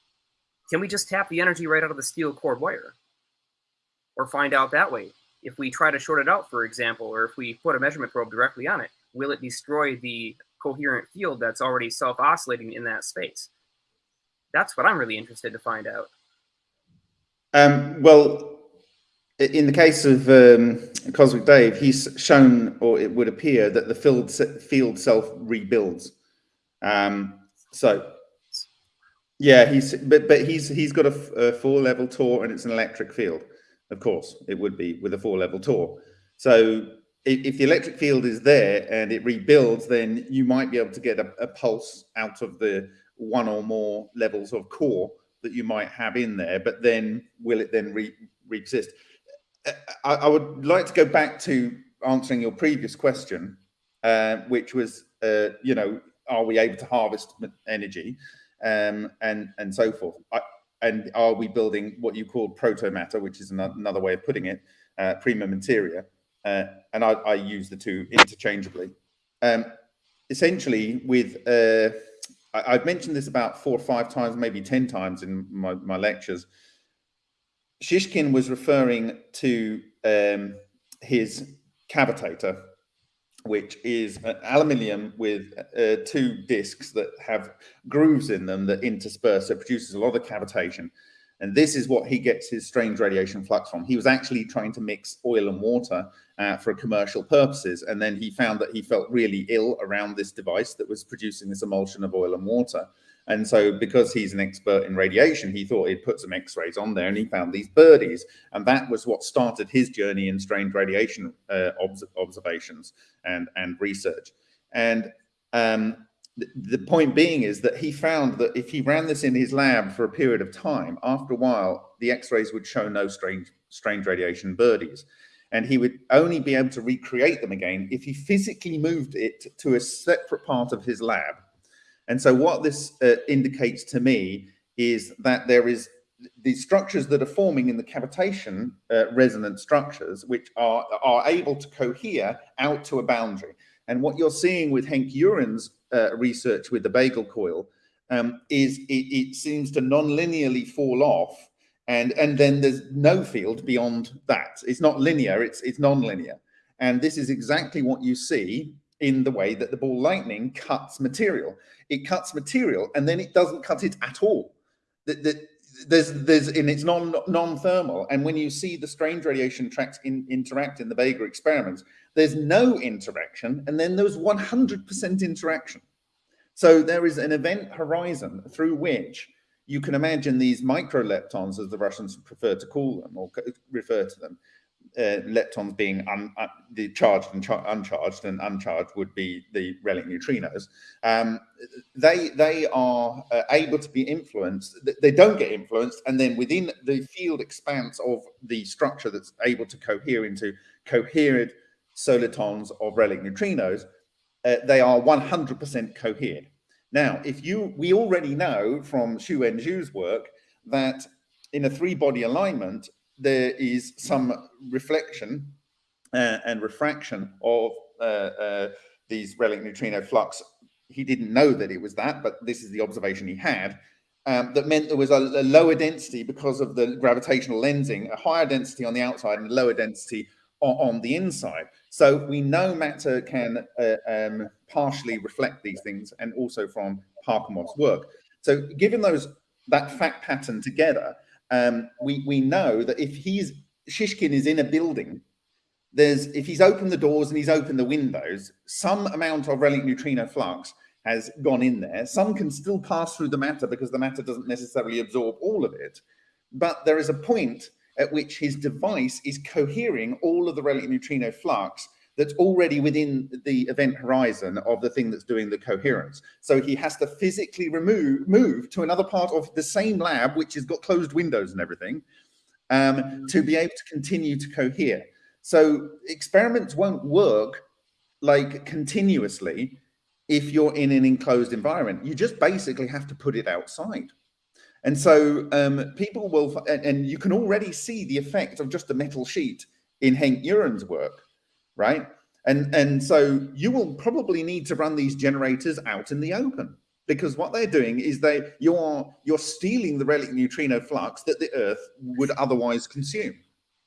can we just tap the energy right out of the steel cord wire? Or find out that way? If we try to short it out, for example, or if we put a measurement probe directly on it, will it destroy the coherent field that's already self-oscillating in that space? That's what I'm really interested to find out. Um, well, in the case of um, Cosmic Dave, he's shown, or it would appear, that the field field self rebuilds. Um, so, yeah, he's but but he's he's got a, a four level Tor, and it's an electric field. Of course, it would be with a four level Tor. So if the electric field is there and it rebuilds, then you might be able to get a, a, pulse out of the one or more levels of core that you might have in there. But then will it then re, exist? I, I, would like to go back to answering your previous question, uh, which was, uh, you know, are we able to harvest energy um, and and so forth? I, and are we building what you call proto matter, which is another way of putting it, uh, prima materia? uh, and I, I, use the two interchangeably. Um, essentially, with uh, I, have mentioned this about four or five times, maybe ten times in my, my lectures. Shishkin was referring to um, his cavitator, which is aluminium with uh, two discs that have grooves in them that intersperse. So it produces a lot of cavitation. And this is what he gets his strange radiation flux from. He was actually trying to mix oil and water uh, for commercial purposes. And then he found that he felt really ill around this device that was producing this emulsion of oil and water. And so, because he's an expert in radiation, he thought he'd put some x rays on there and he found these birdies. And that was what started his journey in strange radiation uh, obs observations and, and research. And um, the point being is that he found that if he ran this in his lab for a period of time, after a while, the x-rays would show no strange, strange radiation birdies. And he would only be able to recreate them again if he physically moved it to a separate part of his lab. And so what this uh, indicates to me is that there is the structures that are forming in the cavitation uh, resonant structures, which are, are able to cohere out to a boundary. And what you're seeing with Henk Uren's uh, research with the bagel coil um, is it, it, seems to non-linearly fall off and and then there's no field beyond that. It's not linear it's it's non-linear. And this is exactly what you see in the way that the ball lightning cuts material. It cuts material and then it doesn't cut it at all. That there's there's in it's non non-thermal. And when you see the strange radiation tracks in, interact in the Vega experiments there's no interaction and then there's 100% interaction. So there is an event horizon through which you can imagine these microleptons as the Russians prefer to call them or refer to them uh, leptons being un, uh, the charged and char uncharged, and uncharged would be the relic neutrinos. Um, they they are uh, able to be influenced. They don't get influenced, and then within the field expanse of the structure that's able to cohere into coherent solitons of relic neutrinos, uh, they are 100% cohered. Now, if you, we already know from Xu Wenzhu's work that in a three-body alignment, there is some reflection uh, and refraction of uh, uh, these relic neutrino flux. He didn't know that it was that, but this is the observation he had. Um, that meant there was a, a, lower density because of the gravitational lensing, a higher density on the outside and a lower density on, on the inside. So we know matter can uh, um, partially reflect these things and also from Parkhomov's work. So given those that fact pattern together, um, we, we know that if he's Shishkin is in a building, there's if he's opened the doors and he's opened the windows, some amount of relic neutrino flux has gone in there. Some can still pass through the matter because the matter doesn't necessarily absorb all of it. But there is a point at which his device is cohering all of the relic neutrino flux that's already within the event horizon of the thing that's doing the coherence. So he has to physically remove, move to another part of the same lab, which has got closed windows and everything, um, to be able to continue to cohere. So experiments won't work like continuously if you're in an enclosed environment. You just basically have to put it outside. And so um, people will, and, and you can already see the effect of just a metal sheet in Henk Uren's work right? And, and so you will probably need to run these generators out in the open because what they're doing is they you're you're stealing the relic neutrino flux that the Earth would otherwise consume.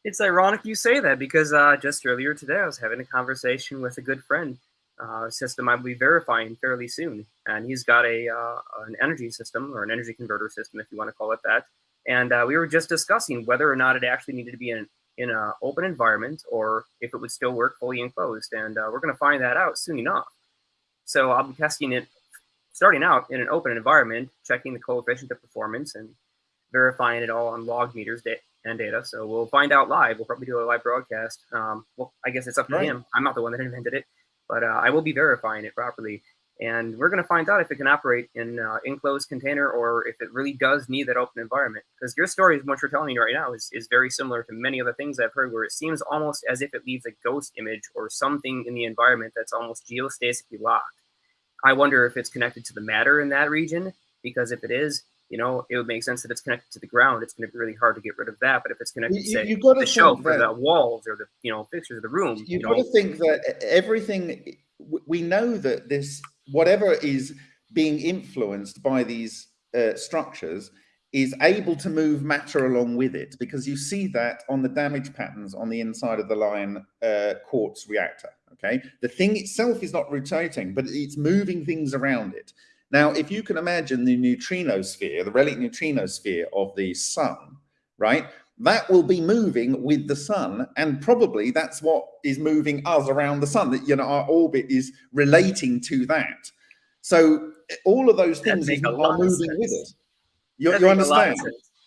It's ironic you say that because uh, just earlier today I was having a conversation with a good friend, uh, system I will be verifying fairly soon, and he's got a uh, an energy system or an energy converter system, if you want to call it that. And uh, we were just discussing whether or not it actually needed to be an in an open environment or if it would still work fully enclosed. And uh, we're going to find that out soon enough. So I'll be testing it starting out in an open environment, checking the coefficient of performance and verifying it all on log meters and data. So we'll find out live. We'll probably do a live broadcast. Um, well, I guess it's up to right. him. I'm not the one that invented it, but uh, I will be verifying it properly. And we're going to find out if it can operate in uh, enclosed container or if it really does need that open environment. Because your story, is what you're telling me right now, is, is very similar to many other things I've heard where it seems almost as if it leaves a ghost image or something in the environment that's almost geostatically locked. I wonder if it's connected to the matter in that region, because if it is, you know, it would make sense that it's connected to the ground. It's going to be really hard to get rid of that. But if it's connected, you, say, you to the shelf or the walls or the, you know, fixtures of the room, you've you know, got to think that everything, we know that this whatever is being influenced by these uh, structures is able to move matter along with it because you see that on the damage patterns on the inside of the Lion uh, quartz reactor. Okay, the thing itself is not rotating, but it's moving things around it. Now, if you can imagine the neutrino sphere, the relic neutrino sphere of the sun, right? That will be moving with the sun, and probably that's what is moving us around the sun. That you know, our orbit is relating to that. So all of those things are moving with it. You, you understand?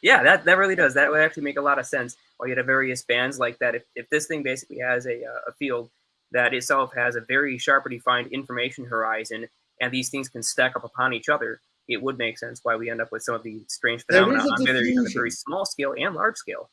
Yeah, that, that really does. That would actually make a lot of sense. While you have various bands like that, if, if this thing basically has a, uh, a field that itself has a very sharply defined information horizon, and these things can stack up upon each other, it would make sense why we end up with some of the strange phenomena on a very small scale and large scale.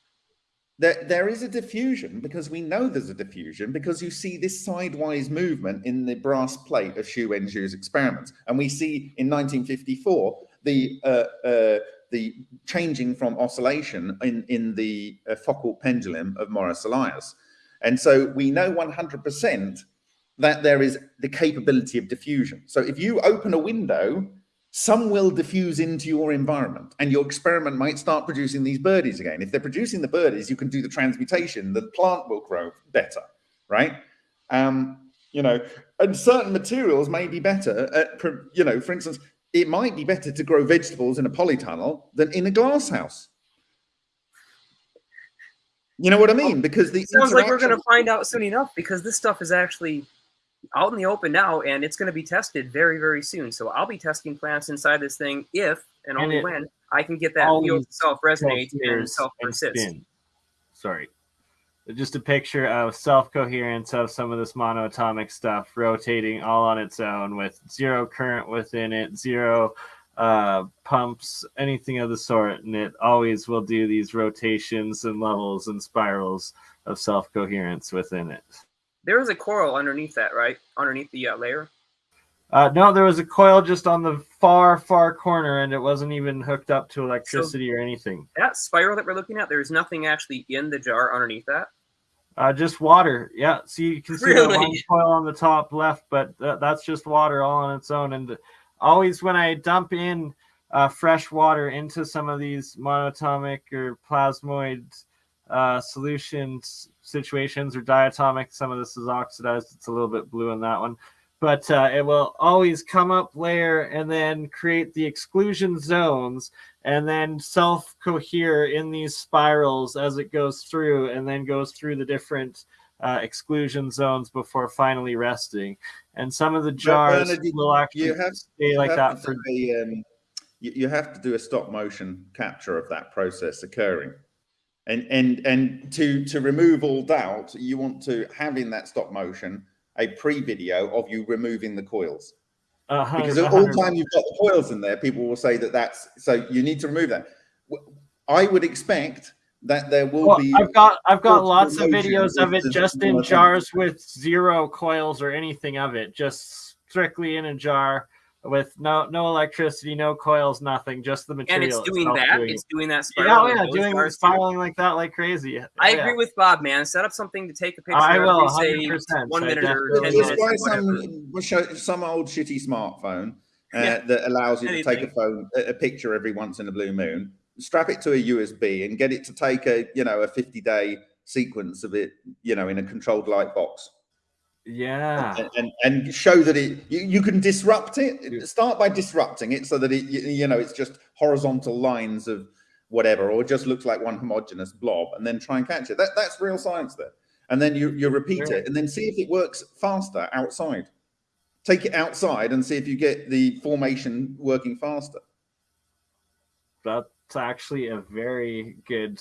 There, there is a diffusion because we know there's a diffusion because you see this sidewise movement in the brass plate of Xu Wenzhu's experiments. And we see in 1954 the uh, uh, the changing from oscillation in, in the uh, Foucault pendulum of Maurice Allais. And so we know 100% that there is the capability of diffusion. So if you open a window some will diffuse into your environment and your experiment might start producing these birdies again. If they're producing the birdies, you can do the transmutation, the plant will grow better, right? Um, you know, and certain materials may be better at, you know, for instance, it might be better to grow vegetables in a polytunnel than in a glass house. You know what I mean? Because the sounds like we're going to find out soon enough because this stuff is actually out in the open now, and it's going to be tested very, very soon. So I'll be testing plants inside this thing if and, and only when I can get that field self resonate and self persist. Sorry. just a picture of self-coherence of some of this monoatomic stuff rotating all on its own with zero current within it, zero uh, pumps, anything of the sort, and it always will do these rotations and levels and spirals of self-coherence within it. There is a coil underneath that, right? Underneath the uh, layer. Uh, no, there was a coil just on the far, far corner, and it wasn't even hooked up to electricity so or anything. That spiral that we're looking at, there's nothing actually in the jar underneath that. Uh, just water. Yeah. So you can see really? the coil on the top left, but th that's just water all on its own. And always when I dump in uh, fresh water into some of these monatomic or plasmoid uh, solutions situations or diatomic, some of this is oxidized. It's a little bit blue in that one but uh, it will always come up layer and then create the exclusion zones and then self cohere in these spirals as it goes through and then goes through the different uh, exclusion zones before finally resting. And some of the jars Bernard, will actually you have, stay like that for. A, um, you, you have to do a stop motion capture of that process occurring. And and and to to remove all doubt, you want to have in that stop motion a pre-video of you removing the coils. Uh, because all time you've got the coils in there, people will say that that's so you need to remove that. I would expect that there will well, be. I've got I've got lots of videos of it just in jars with zero coils or anything of it, just strictly in a jar with no no electricity, no coils, nothing, just the material. And it's doing that. Doing it's doing that. Yeah, yeah, doing spiraling like that, like crazy. I yeah. agree with Bob, man. Set up something to take a picture. I will. Say one minute or ten minutes. Buy some, some old shitty smartphone uh, yeah. that allows you Anything. to take a phone a picture every once in a blue moon. Strap it to a USB and get it to take a you know a fifty day sequence of it, you know, in a controlled light box. Yeah. And, and, and show that it you, you, can disrupt it. Start by disrupting it so that it you, you, know it's just horizontal lines of whatever, or just looks like one homogenous blob, and then try and catch it. That that's real science there. And then you you repeat yeah. it and then see if it works faster outside. Take it outside and see if you get the formation working faster. That's actually a very good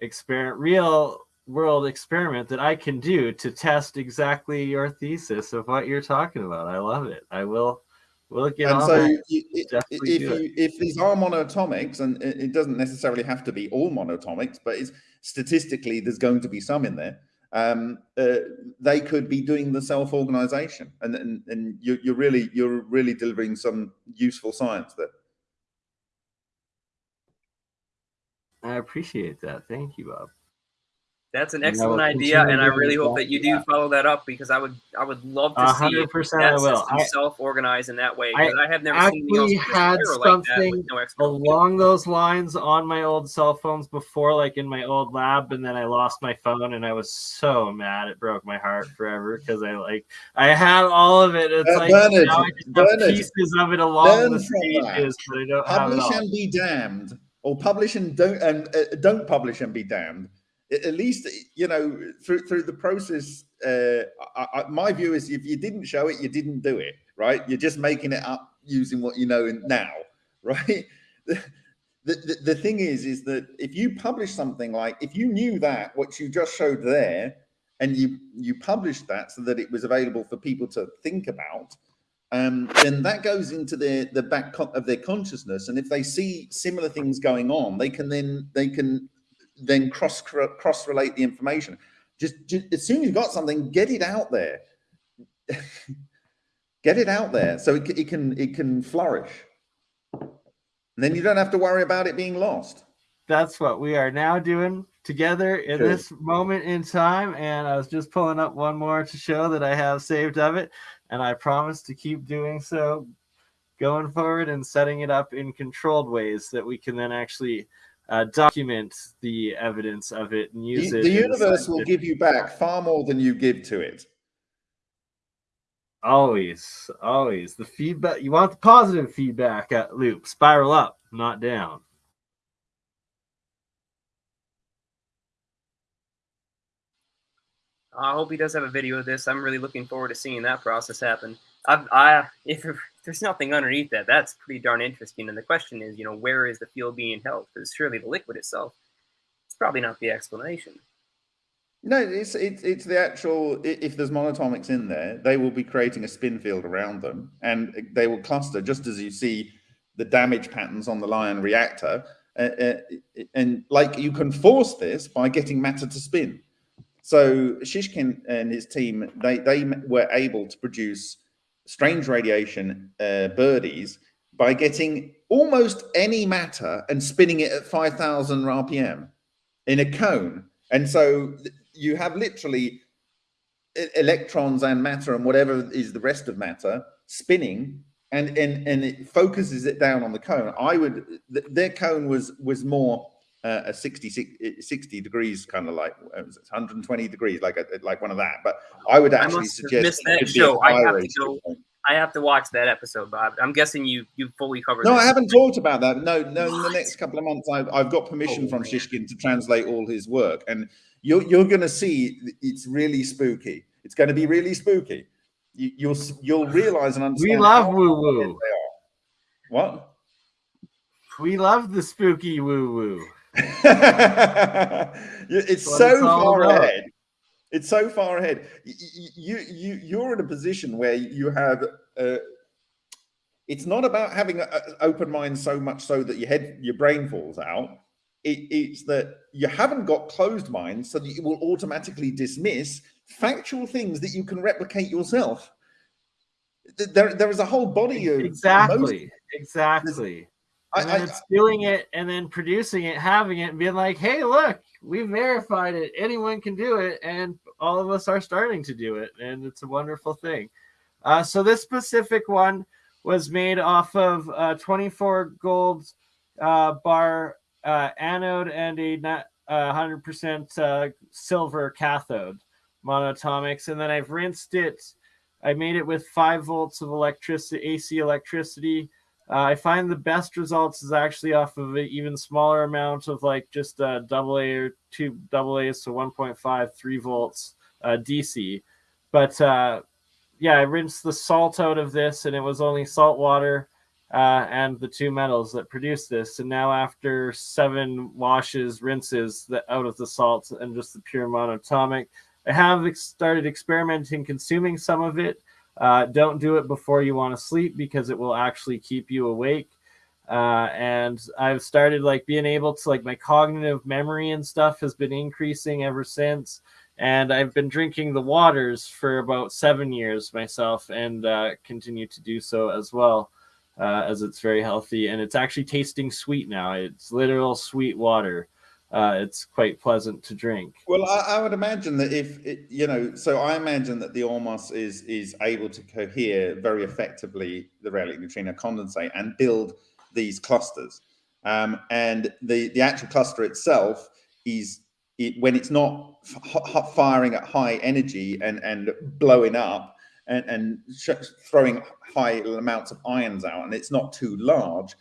experiment. Real world experiment that I can do to test exactly your thesis of what you're talking about. I love it. I will we'll get and on so you, if you, if these are monoatomics and it doesn't necessarily have to be all monoatomics but it's statistically there's going to be some in there um, uh, they could be doing the self-organization. And and, and you, you're really you're really delivering some useful science there. I appreciate that. Thank you bob that's an excellent idea, and I really hope that you do yeah. follow that up because I would I would love to 100% see that I will. system self-organize in that way. I, I have never seen had something like no along those lines on my old cell phones before, like in my old lab, and then I lost my phone, and I was so mad. It broke my heart forever because I like I had all of it. It's uh, like Bernard, now I just Bernard, have pieces of it along the stages, but I don't publish and be damned, or publish and don't and uh, don't publish and be damned at least you know through through the process uh, I, I, my view is if you didn't show it you didn't do it right? You're just making it up using what you know now (laughs) right? The, the, the thing is is that if you publish something like if you knew that what you just showed there and you you published that so that it was available for people to think about um, then that goes into their the back of their consciousness. And if they see similar things going on they can then they can then cross cross relate the information. Just, just as soon as you've got something, get it out there. (laughs) get it out there so it, it can it can flourish. And then you don't have to worry about it being lost. That's what we are now doing together in Good. this moment in time. And I was just pulling up one more to show that I have saved of it. And I promise to keep doing so going forward and setting it up in controlled ways that we can then actually uh, document the evidence of it and use the, it. The universe will give you back far more than you give to it. Always, always. The feedback, you want the positive feedback at loop, spiral up, not down. I hope he does have a video of this. I'm really looking forward to seeing that process happen. I, if there's nothing underneath that, that's pretty darn interesting. And the question is, you know, where is the field being held? Because surely the liquid itself, it's probably not the explanation. No, it's it's it's the actual. If there's monatomics in there, they will be creating a spin field around them, and they will cluster just as you see the damage patterns on the Lion reactor. Uh, uh, and like you can force this by getting matter to spin. So Shishkin and his team, they they were able to produce strange radiation uh, birdies by getting almost any matter and spinning it at 5,000 RPM in a cone. And so you have literally electrons and matter and whatever is the rest of matter spinning and and and it focuses it down on the cone i would th their cone was was more uh, a 60, 60 degrees kind of like 120 degrees like a, like one of that but i would actually I suggest that show i have to go I have to watch that episode, Bob. I'm guessing you you fully covered. No, I haven't talked about that. No, no. What? In the next couple of months, I've, I've got permission oh, from man. Shishkin to translate all his work, and you're you're going to see it's really spooky. It's going to be really spooky. You, you'll, you'll realize and understand. We love woo woo. What? We love the spooky woo woo. (laughs) it's so far about. ahead. It's so far ahead. You you you're in a position where you have. Uh, it's not about having an open mind so much so that your head, your brain falls out it, it's that you haven't got closed minds so that you will automatically dismiss factual things that you can replicate yourself. There, there is a whole body of exactly, exactly. And I, then I, stealing it and then producing it, having it, and being like, "Hey, look, we verified it. Anyone can do it, and all of us are starting to do it, and it's a wonderful thing." Uh, so this specific one was made off of uh, 24 gold uh, bar uh, anode and a 100% uh, silver cathode monatomics. And then I've rinsed it. I made it with five volts of electricity, AC electricity. Uh, I find the best results is actually off of an even smaller amount of like just a double A or two double A's, so 1.5, 3 volts uh, DC. But uh, yeah, I rinsed the salt out of this and it was only salt water uh, and the two metals that produced this. And now, after seven washes, rinses the, out of the salt and just the pure monatomic, I have ex started experimenting consuming some of it. Uh, don't do it before you want to sleep because it will actually keep you awake. Uh, and I've started like being able to like my cognitive memory and stuff has been increasing ever since. And I've been drinking the waters for about seven years myself and uh, continue to do so as well uh, as it's very healthy and it's actually tasting sweet now. It's literal sweet water. Uh, it's quite pleasant to drink. Well, I, I would imagine that if it, you know, so I imagine that the ORMUS is is able to cohere very effectively the relic neutrino condensate and build these clusters. Um, and the the actual cluster itself is it, when it's not firing at high energy and and blowing up and, and throwing high amounts of ions out and it's not too large,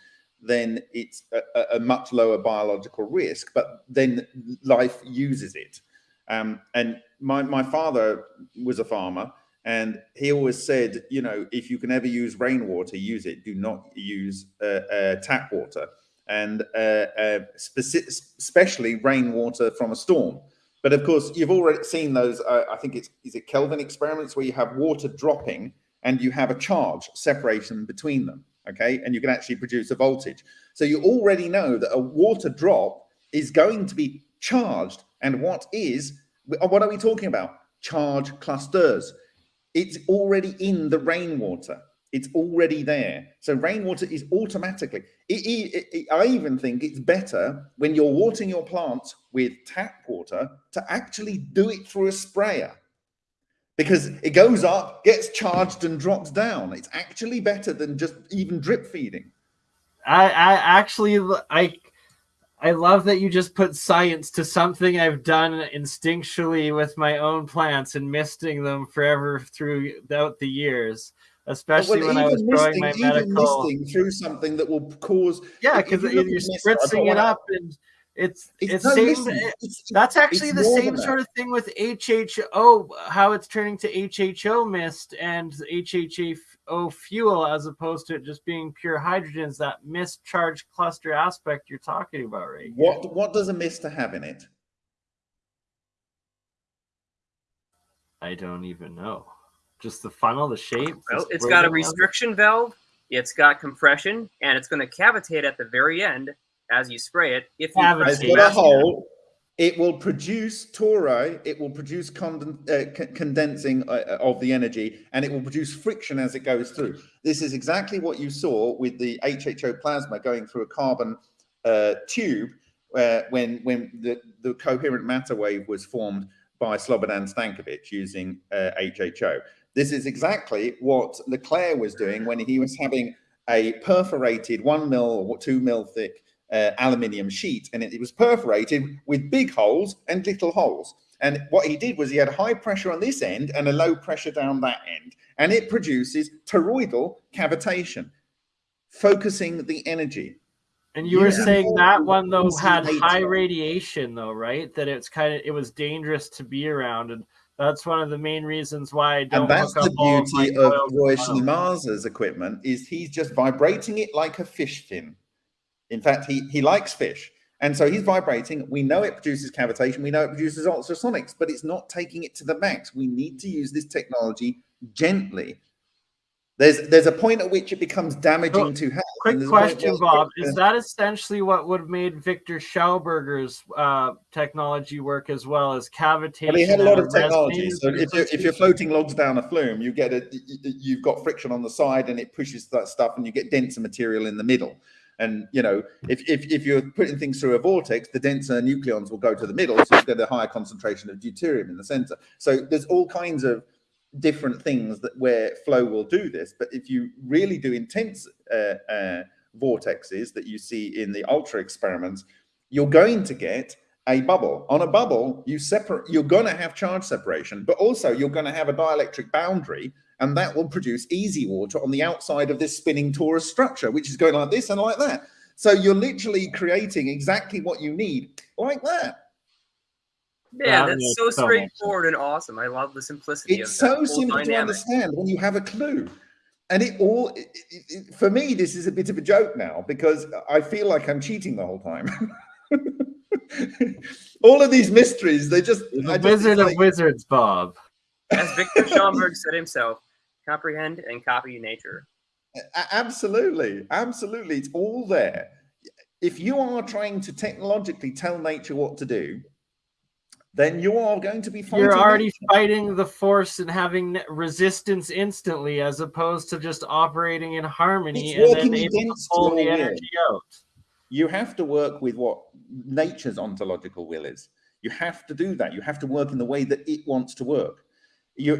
then it's a, a, much lower biological risk, but then life uses it. Um, and my, my father was a farmer and he always said, you know, if you can ever use rainwater, use it. Do not use uh, uh, tap water and uh, uh especially rainwater from a storm but of course, you've already seen those. Uh, I think it's is it Kelvin experiments where you have water dropping and you have a charge separation between them. Okay, and you can actually produce a voltage. So you already know that a water drop is going to be charged. And what is uh, what are we talking about? Charge clusters. It's already in the rainwater. It's already there. So rainwater is automatically, it, it, it, I even think it's better when you're watering your plants with tap water to actually do it through a sprayer because it goes up, gets charged and drops down. It's actually better than just even drip feeding. I, I actually, I, I love that you just put science to something I've done instinctually with my own plants and misting them forever throughout the years especially well, when I was growing my medical. through something that will cause. Yeah, because you you're spritzing it up and it's it's, it's same. It's, that's actually the same sort of thing with HHO. How it's turning to HHO mist and HHO fuel as opposed to it just being pure hydrogen. Is that mist charged cluster aspect you're talking about, right? What what does a mist have in it? I don't even know. Just the funnel, the shape. Well, it's got a restriction valve, it's got compression, and it's going to cavitate at the very end as you spray it. If you it's a hole, it will produce tori, it will produce conden uh, condensing uh, of the energy, and it will produce friction as it goes through. This is exactly what you saw with the HHO plasma going through a carbon uh, tube uh, when when the, the coherent matter wave was formed by Slobodan Stankovic using HHO. Uh, this is exactly what Leclair was doing when he was having a perforated one mil or two mil thick uh, aluminium sheet, and it, it was perforated with big holes and little holes. And what he did was he had high pressure on this end and a low pressure down that end, and it produces toroidal cavitation, focusing the energy. And you yeah. were saying that one though had high radiation though, right? That it's kind of it was dangerous to be around, and that's one of the main reasons why I don't. And that's the beauty of Roy Schliemazer's equipment is he's just vibrating it like a fish fin. In fact, he he likes fish, and so he's vibrating. We know it produces cavitation. We know it produces ultrasonics, but it's not taking it to the max. We need to use this technology gently there's there's a point at which it becomes damaging oh, to health. Quick question, Bob: Is that essentially what would have made Victor Schauberger's uh, technology work as well as cavitation? Well, he had a lot of technology. So if you're, if you're floating logs down a flume, you get a you've got friction on the side and it pushes that stuff, and you get denser material in the middle. And you know, if, if if you're putting things through a vortex, the denser nucleons will go to the middle, so you get a higher concentration of deuterium in the center. So there's all kinds of different things that where flow will do this. But if you really do intense uh, uh, vortexes that you see in the ultra experiments, you're going to get a bubble. On a bubble, you separate. You're going to have charge separation, but also you're going to have a dielectric boundary, and that will produce easy water on the outside of this spinning torus structure, which is going like this and like that. So you're literally creating exactly what you need, like that. Yeah, that's so straightforward and awesome. I love the simplicity. It's so simple dynamic. to understand when you have a clue. And it all, it, it, for me, this is a bit of a joke now because I feel like I'm cheating the whole time. (laughs) all of these mysteries, they just. The Wizard of Wizards, Bob. As Victor Schauberger said himself, comprehend and copy nature. Absolutely. Absolutely. It's all there. If you are trying to technologically tell nature what to do, then you are going to be fighting. You're already fighting the force and having resistance instantly, as opposed to just operating in harmony it's and then able to pull the energy will. out. You have to work with what nature's ontological will is. You have to do that. You have to work in the way that it wants to work. You,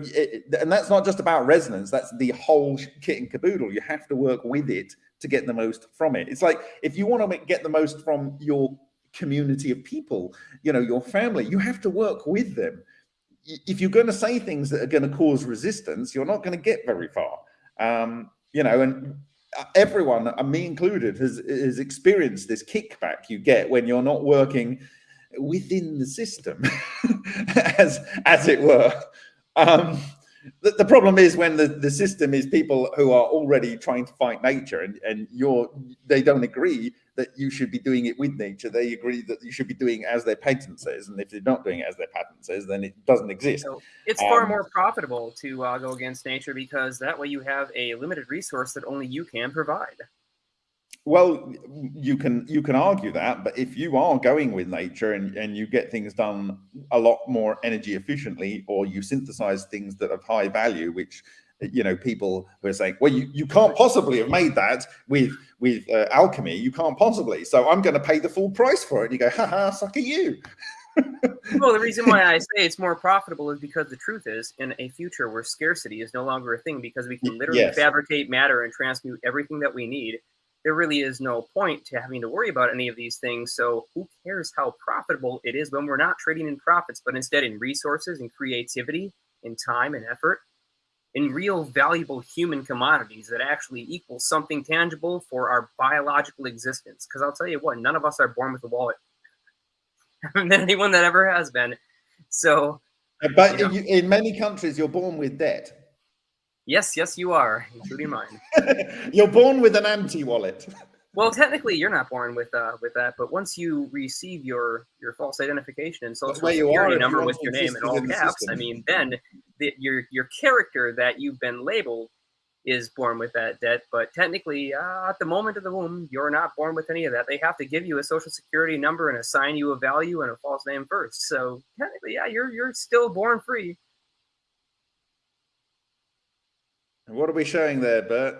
and that's not just about resonance. That's the whole kit and caboodle. You have to work with it to get the most from it. It's like if you want to get the most from your community of people, you know, your family, you have to work with them. If you're going to say things that are going to cause resistance, you're not going to get very far. Um, you know, and uh, everyone, uh, me included, has, has experienced this kickback you get when you're not working within the system, (laughs) as as it were. Um, the, the, problem is when the, the system is people who are already trying to fight nature and, and you're they don't agree that you should be doing it with nature. They agree that you should be doing as their patent says, and if they're not doing it as their patent says, then it doesn't exist. So it's um, far more profitable to uh, go against nature because that way you have a limited resource that only you can provide. Well, you can you can argue that, but if you are going with nature and, and you get things done a lot more energy efficiently, or you synthesize things that have high value, which you know people who are saying, well, you, you can't possibly have made that with with uh, alchemy. You can't possibly. So I'm going to pay the full price for it. And you go, ha ha, suck at you. (laughs) well, the reason why I say it's more profitable is because the truth is, in a future where scarcity is no longer a thing, because we can literally yes. fabricate matter and transmute everything that we need, there really is no point to having to worry about any of these things. So, who cares how profitable it is when we're not trading in profits, but instead in resources and creativity, in time and effort? in real valuable human commodities that actually equal something tangible for our biological existence. Because I'll tell you what, none of us are born with a wallet. (laughs) than anyone that ever has been. So, but you know. in many countries, you're born with debt. Yes, yes, you are, including mine. (laughs) you're born with an anti wallet. (laughs) Well, technically, you're not born with uh, with that, but once you receive your your false identification and social security number with your name in all caps, I mean, then the, your your character that you've been labeled is born with that debt. But technically, uh, at the moment of the womb, you're not born with any of that. They have to give you a social security number and assign you a value and a false name first. So technically, yeah, you're you're still born free. What are we showing there, Bert?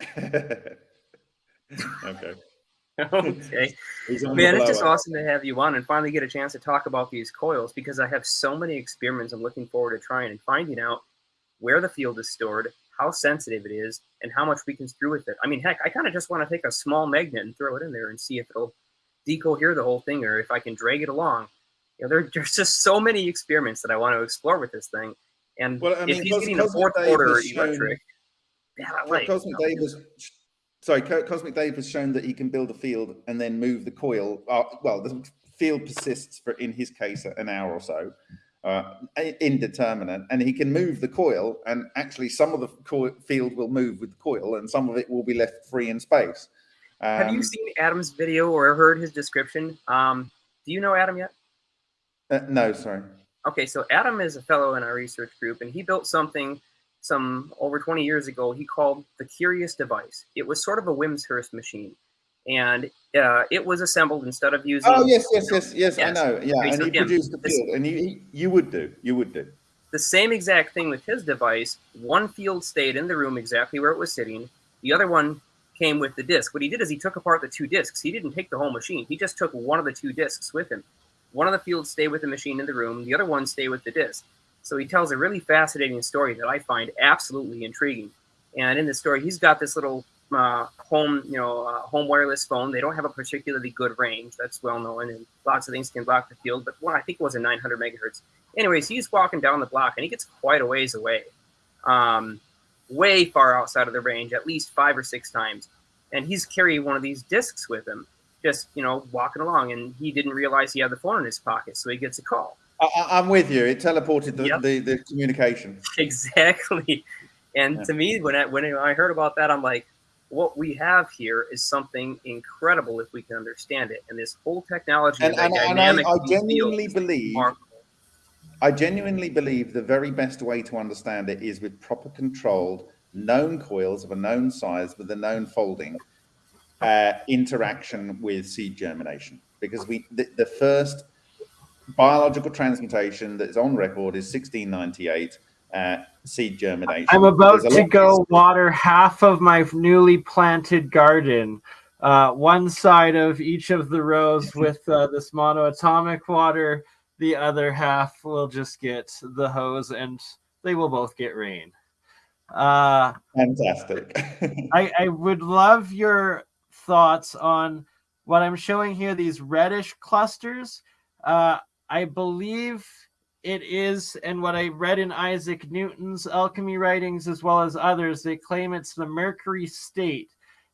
(laughs) okay. (laughs) okay. Man, it's just awesome to have you on and finally get a chance to talk about these coils because I have so many experiments I'm looking forward to trying and finding out where the field is stored, how sensitive it is, and how much we can screw with it. I mean, heck, I kind of just want to take a small magnet and throw it in there and see if it'll decohere the whole thing or if I can drag it along. You know, there, (laughs) there's just so many experiments that I want to explore with this thing. And well, I mean, if he's getting a fourth order electric, yeah, like, Cosmic Dave was sorry, Cosmic Dave has shown that he can build a field and then move the coil. Uh, well, the field persists for, in his case, an hour or so, uh, indeterminate, and he can move the coil. And actually, some of the field will move with the coil, and some of it will be left free in space. Um, Have you um, seen Adam's video or heard his description? Um, do you know Adam yet? Uh, no, sorry. Okay, so Adam is a fellow in our research group, and he built something some over 20 years ago he called the Curious Device. It was sort of a Wimshurst machine, and uh, it was assembled instead of using. Oh yes, yes, yes, yes. yes. I know. Yeah, and he produced the field, and you you would do, you would do the same exact thing with his device. One field stayed in the room exactly where it was sitting. The other one came with the disc. What he did is he took apart the two discs. He didn't take the whole machine. He just took one of the two discs with him. One of the fields stay with the machine in the room. The other one stay with the disc. So he tells a really fascinating story that I find absolutely intriguing. And in the story, he's got this little uh, home, you know, uh, home wireless phone. They don't have a particularly good range. That's well known, and lots of things can block the field. But one, I think, was a 900 megahertz. Anyways, he's walking down the block, and he gets quite a ways away, um, way far outside of the range, at least five or six times. And he's carrying one of these discs with him, just you know, walking along. And he didn't realize he had the phone in his pocket, so he gets a call. I, am with you. It teleported the, yep. the, the, communication. (laughs) Exactly. And yeah. to me, when I, when I heard about that, I'm like, what we have here is something incredible if we can understand it. And this whole technology and, and, and I, I genuinely believe I genuinely believe the very best way to understand it is with proper controlled known coils of a known size with a known folding uh, interaction with seed germination. Because we the, the first biological transmutation that is on record is 1698 uh, seed germination. I'm about to go water half of my newly planted garden. Uh, one side of each of the rows (laughs) with uh, this monoatomic water. The other half will just get the hose, and they will both get rain. Uh, Fantastic. (laughs) I, I would love your thoughts on what I'm showing here. These reddish clusters. Uh, I believe it is, and what I read in Isaac Newton's alchemy writings as well as others, they claim it's the mercury state.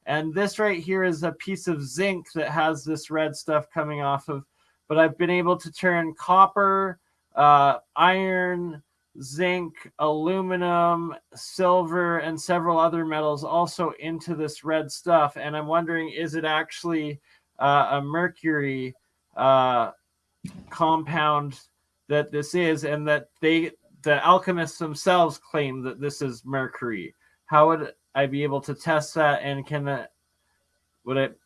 And this right here is a piece of zinc that has this red stuff coming off of. But I've been able to turn copper, uh, iron, zinc, aluminum, silver, and several other metals also into this red stuff. And I'm wondering, is it actually uh, a mercury uh, compound that this is, and that they, the alchemists themselves, claim that this is mercury. How would I be able to test that? And can that would it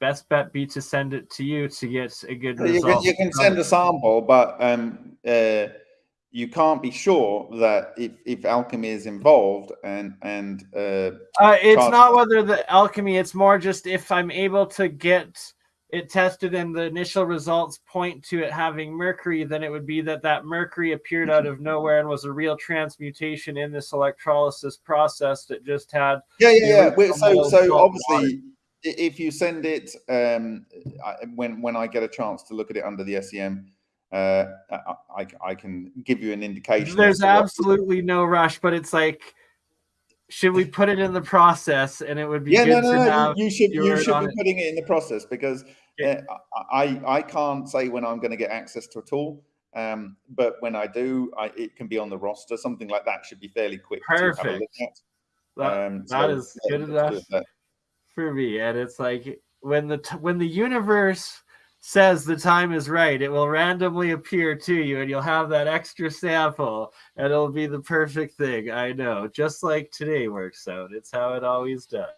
best bet be to send it to you to get a good result? You can, you can send a sample, but um, uh, you can't be sure that if, if alchemy is involved and and uh, uh it's not whether the alchemy it's more just if i'm able to get it tested and the initial results point to it having mercury, then it would be that that mercury appeared out of nowhere and was a real transmutation in this electrolysis process that just had. Yeah, yeah, yeah. So, so obviously, water. if you send it um, when when I get a chance to look at it under the SEM, uh, I, I can give you an indication. There's absolutely no rush, but it's like should we put it in the process and it would be yeah no no no you should you should be it. putting it in the process because yeah. uh, i i can't say when i'm going to get access to a tool um, but when i do I, it can be on the roster something like that should be fairly quick perfect that, um, so, that is good enough for me and it's like when the when the universe says the time is right, it will randomly appear to you, and you'll have that extra sample, and it'll be the perfect thing. I know, just like today works out. It's how it always does.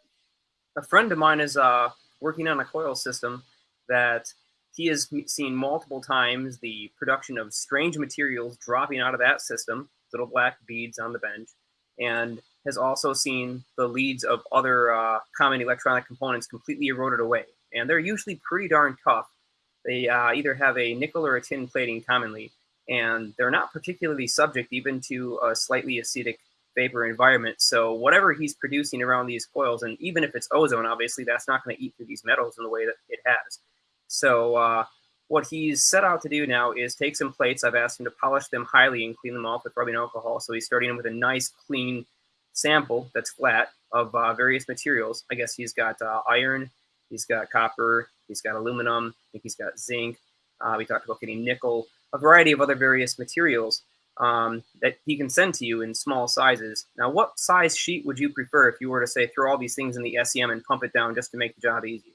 A friend of mine is uh, working on a coil system that he has seen multiple times the production of strange materials dropping out of that system, little black beads on the bench, and has also seen the leads of other uh, common electronic components completely eroded away. And they're usually pretty darn tough. They uh, either have a nickel or a tin plating commonly, and they're not particularly subject even to a slightly acidic vapor environment. So whatever he's producing around these coils, and even if it's ozone, obviously that's not going to eat through these metals in the way that it has. So uh, what he's set out to do now is take some plates. I've asked him to polish them highly and clean them off with rubbing alcohol. So he's starting with a nice clean sample that's flat of uh, various materials. I guess he's got uh, iron, he's got copper, he's got aluminum, I think he's got zinc. Uh, we talked about getting nickel, a variety of other various materials um, that he can send to you in small sizes. Now, what size sheet would you prefer if you were to say throw all these things in the SEM and pump it down just to make the job easier?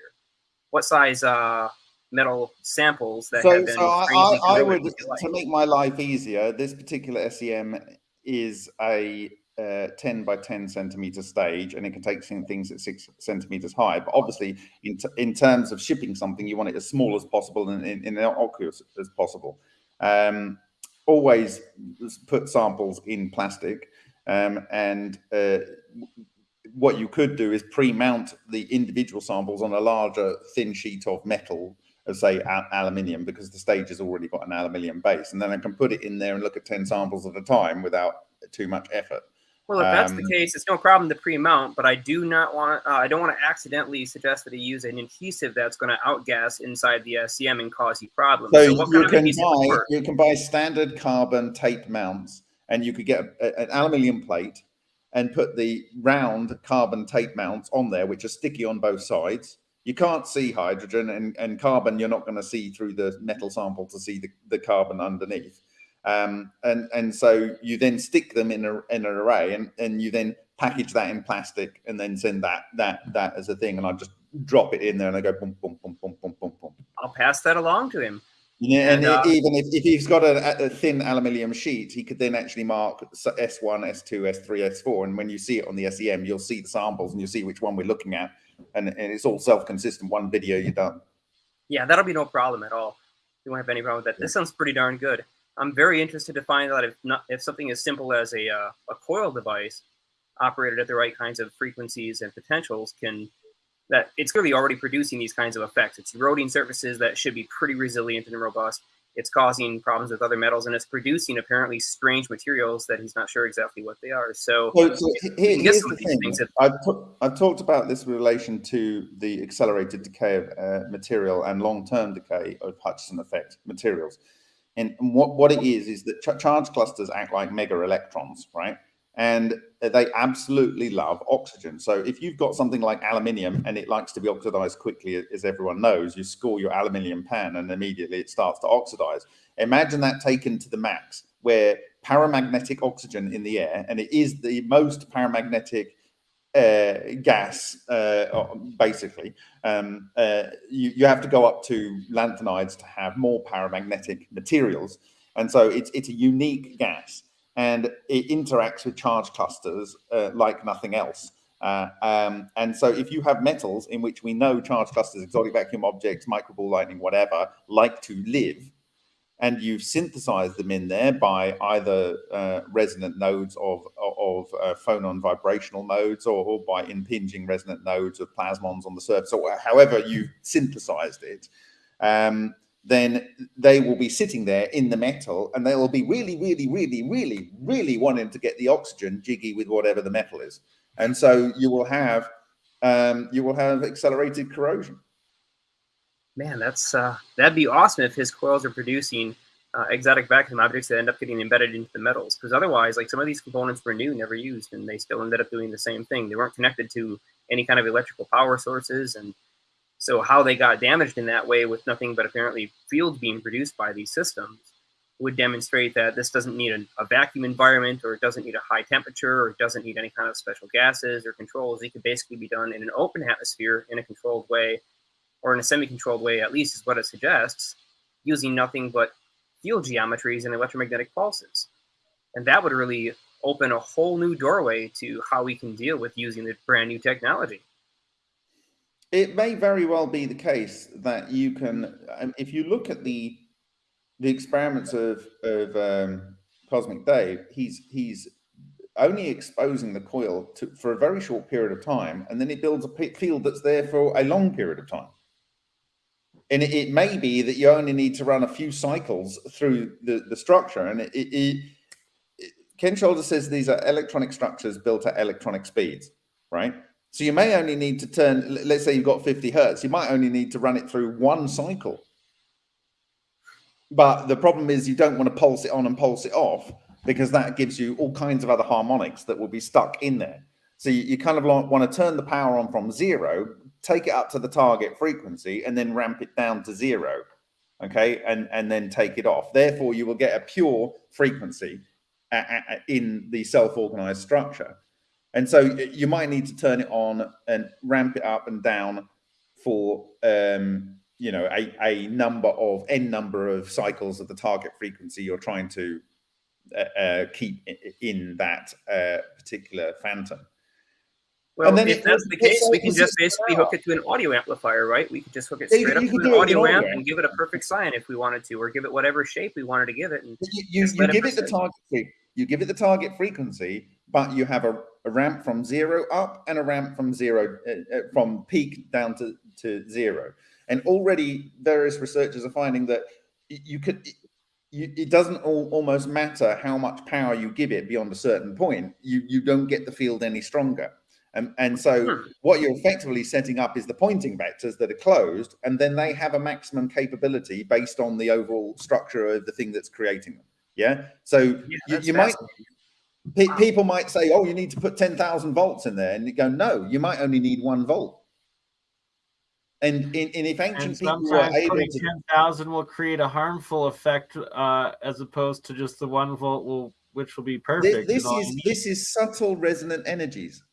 What size uh, metal samples that so, have been. So I, I would to make my life easier. This particular SEM is a uh, 10 by 10 centimeter stage and it can take things at six centimeters high but obviously in, in terms of shipping something you want it as small as possible and in, in innocuous as possible um, always put samples in plastic um, and uh, what you could do is pre-mount the individual samples on a larger thin sheet of metal as say aluminium because the stage has already got an aluminium base and then I can put it in there and look at 10 samples at a time without too much effort. Well, if that's um, the case, it's no problem to pre-mount, but I do not want uh, I don't want to accidentally suggest that he use an adhesive that's going to outgas inside the SEM and cause you problems. So, so you can buy you can buy standard carbon tape mounts, and you could get a, an aluminium plate and put the round carbon tape mounts on there, which are sticky on both sides you can't see hydrogen and, and carbon. You're not going to see through the metal sample to see the, the carbon underneath. Um, and, and so you then stick them in, a, in an array and, and you then package that in plastic and then send that, that, that as a thing. And I just drop it in there and I go boom, boom, boom, boom, boom, boom, boom. I'll pass that along to him. Yeah, and, and uh, even if, if he's got a, a, thin aluminium sheet, he could then actually mark S1, S2, S3, S4. And when you see it on the SEM, you'll see the samples and you'll see which one we're looking at and, and it's all self-consistent. One video, you're done. Yeah, that'll be no problem at all. You won't have any problem with that. This sounds pretty darn good. I'm very interested to find out if not if something as simple as a uh, a coil device operated at the right kinds of frequencies and potentials can that it's clearly already producing these kinds of effects. It's eroding surfaces that should be pretty resilient and robust it's causing problems with other metals and it's producing apparently strange materials that he's not sure exactly what they are. So, so, so here, here's the thing. That- I've, I've, talked about this in relation to the accelerated decay of uh, material and long-term decay of Hutchison effect materials. And, what, what it is, is that ch charge clusters act like mega electrons, right? and they absolutely love oxygen. So if you've got something like aluminium and it likes to be oxidized quickly, as everyone knows, you score your aluminium pan and immediately it starts to oxidize. Imagine that taken to the max, where paramagnetic oxygen in the air, and it is the most paramagnetic uh, gas, uh, basically. Um, uh, you, you have to go up to lanthanides to have more paramagnetic materials. And so it's, it's a unique gas and it interacts with charge clusters uh, like nothing else. Uh, um, and so if you have metals in which we know charge clusters, exotic vacuum objects, microball lightning, whatever, like to live, and you've synthesized them in there by either uh, resonant nodes of, of uh, phonon vibrational modes or, or, by impinging resonant nodes of plasmons on the surface, or however you've synthesized it, um, then they will be sitting there in the metal and they will be really, really, really, really, really wanting to get the oxygen jiggy with whatever the metal is. And so you will have um, you will have accelerated corrosion. Man, that's uh, that'd be awesome if his coils are producing uh, exotic vacuum objects that end up getting embedded into the metals. Because otherwise, like some of these components were new, never used, and they still ended up doing the same thing. They weren't connected to any kind of electrical power sources, and so how they got damaged in that way with nothing but apparently fields being produced by these systems would demonstrate that this doesn't need a, a, vacuum environment or it doesn't need a high temperature or it doesn't need any kind of special gases or controls. It could basically be done in an open atmosphere in a controlled way or in a semi-controlled way at least is what it suggests, using nothing but field geometries and electromagnetic pulses. And that would really open a whole new doorway to how we can deal with using the brand new technology. It may very well be the case that you can, um, if you look at the the experiments of of um, Cosmic Dave, he's he's only exposing the coil to, for a very short period of time, and then it builds a field that's there for a long period of time. And it, it may be that you only need to run a few cycles through the, the structure. And it, it, Ken Shoulders says these are electronic structures built at electronic speeds, right? So you may only need to turn, let's say you've got 50 hertz, you might only need to run it through one cycle. But the problem is you don't want to pulse it on and pulse it off because that gives you all kinds of other harmonics that will be stuck in there. So you, you kind of want to turn the power on from zero, take it up to the target frequency, and then ramp it down to zero. Okay, and and then take it off. Therefore, you will get a pure frequency in the self-organized structure. And so you might need to turn it on and ramp it up and down for um, you know a, a number of n number of cycles of the target frequency you're trying to uh, uh, keep in that uh, particular phantom. Well, and then if that's the case, we can just basically hook it to an audio amplifier, right? We could just hook it straight up to an audio amp and give it a perfect sine if we wanted to, or give it whatever shape we wanted to give it. And you, you, you give it, the target you give it the target frequency, but you have a, a ramp from zero up and a ramp from zero uh, uh, from peak down to, to zero. And already various researchers are finding that you could you, it doesn't all, almost matter how much power you give it beyond a certain point. You you don't get the field any stronger. And, and so hmm. what you're effectively setting up is the Poynting vectors that are closed, and then they have a maximum capability based on the overall structure of the thing that's creating them. Yeah. So yeah, you, you might pe people might say, "Oh, you need to put ten thousand volts in there," and you go, "No, you might only need one volt." And in, in if ancient and people were able to ten thousand will create a harmful effect, uh, as opposed to just the one volt will, which will be perfect. This, this is this is subtle resonant energies.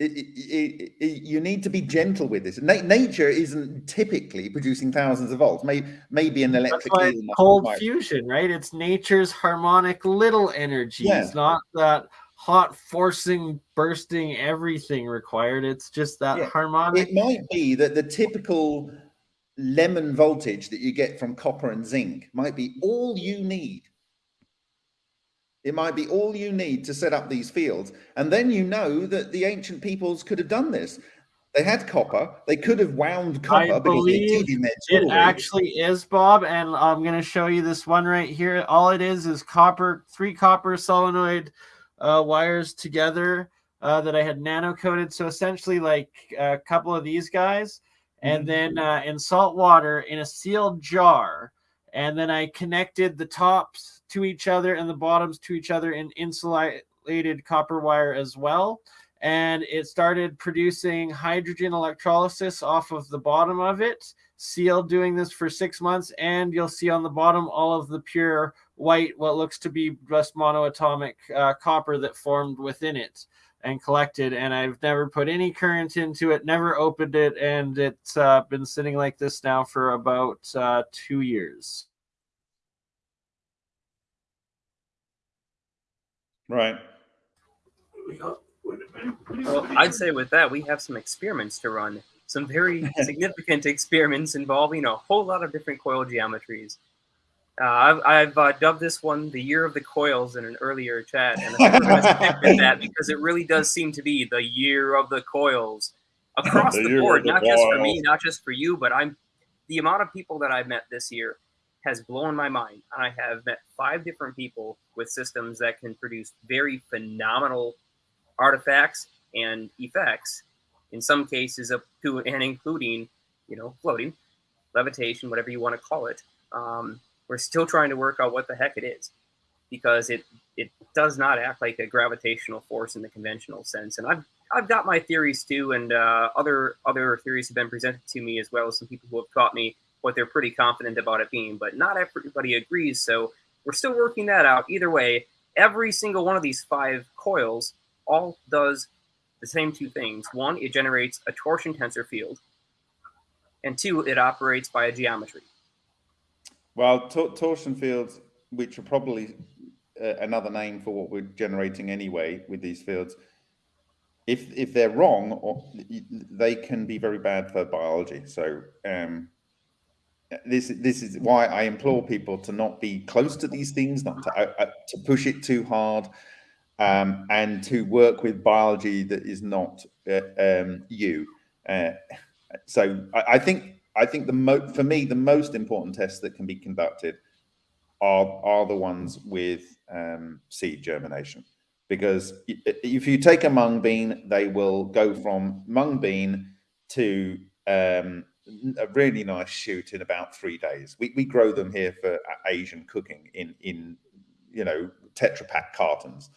It, it, it, you need to be gentle with this. Na nature isn't typically producing thousands of volts. Maybe, maybe an electric. That's why cold fusion, right? It's nature's harmonic little energy. yeah. not that hot forcing, bursting everything required. It's just that yeah. harmonic. It might be that the typical lemon voltage that you get from copper and zinc might be all you need it might be all you need to set up these fields. And then you know that the ancient peoples could have done this. They had copper. They could have wound copper I believe It actually is, Bob. And I'm going to show you this one right here. All it is is copper, three copper solenoid uh, wires together uh, that I had nano coated. So essentially, like a couple of these guys. And mm-hmm. then uh, in salt water in a sealed jar. And then I connected the tops to each other and the bottoms to each other in insulated copper wire as well. And it started producing hydrogen electrolysis off of the bottom of it. Seal doing this for six months, and you'll see on the bottom all of the pure white, what looks to be just monoatomic uh, copper that formed within it and collected. And I've never put any current into it, never opened it, and it's uh, been sitting like this now for about uh, two years. Right. Well, I'd say with that, we have some experiments to run. Some very (laughs) significant experiments involving a whole lot of different coil geometries. Uh, I've, I've uh, dubbed this one the year of the coils in an earlier chat, and I'm going to stick with that (laughs) because it really does seem to be the year of the coils (laughs) across the, the board, not just for me, not just for you, but I'm the amount of people that I've met this year has blown my mind. I have met five different people with systems that can produce very phenomenal artifacts and effects, in some cases up to and including, you know, floating, levitation, whatever you want to call it. Um, we're still trying to work out what the heck it is because it it does not act like a gravitational force in the conventional sense. And I've I've got my theories too, and uh, other other theories have been presented to me as well as some people who have taught me what they're pretty confident about it being, but not everybody agrees. So we're still working that out. Either way, every single one of these five coils all does the same two things. One, it generates a torsion tensor field. and two, it operates by a geometry. Well, torsion fields, which are probably uh, another name for what we're generating anyway with these fields, if if they're wrong, or they can be very bad for biology. So um, this this is why I implore people to not be close to these things, not to uh, uh, to push it too hard, um, and to work with biology that is not uh, um, you. Uh, so I, I, think I think the mo for me the most important tests that can be conducted are are the ones with um, seed germination because if you take a mung bean, they will go from mung bean to um, a really nice shoot in about three days. We, we grow them here for Asian cooking in in you know Tetra Pak cartons,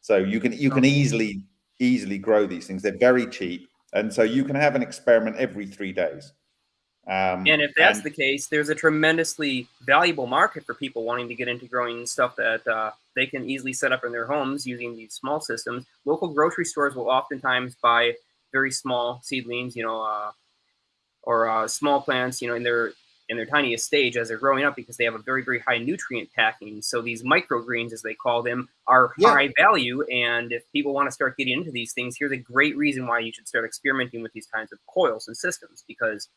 so you can you can easily easily grow these things. They're very cheap, and so you can have an experiment every three days. Um, and if that's and, the case, there's a tremendously valuable market for people wanting to get into growing stuff that uh, they can easily set up in their homes using these small systems. Local grocery stores will oftentimes buy very small seedlings, you know, uh, or uh, small plants, you know, in their in their tiniest stage as they're growing up because they have a very very high nutrient packing. So these microgreens, as they call them, are yeah. high value. And if people want to start getting into these things, here's a great reason why you should start experimenting with these kinds of coils and systems because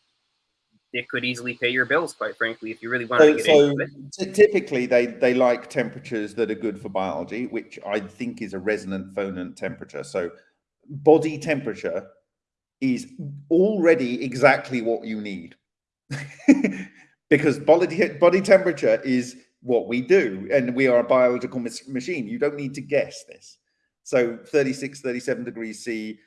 it could easily pay your bills, quite frankly, if you really want so, to get so into it. So typically, they they like temperatures that are good for biology, which I think is a resonant phonon temperature. So, body temperature is already exactly what you need, (laughs) because body body temperature is what we do, and we are a biological machine. You don't need to guess this. So, 36, 37 degrees C.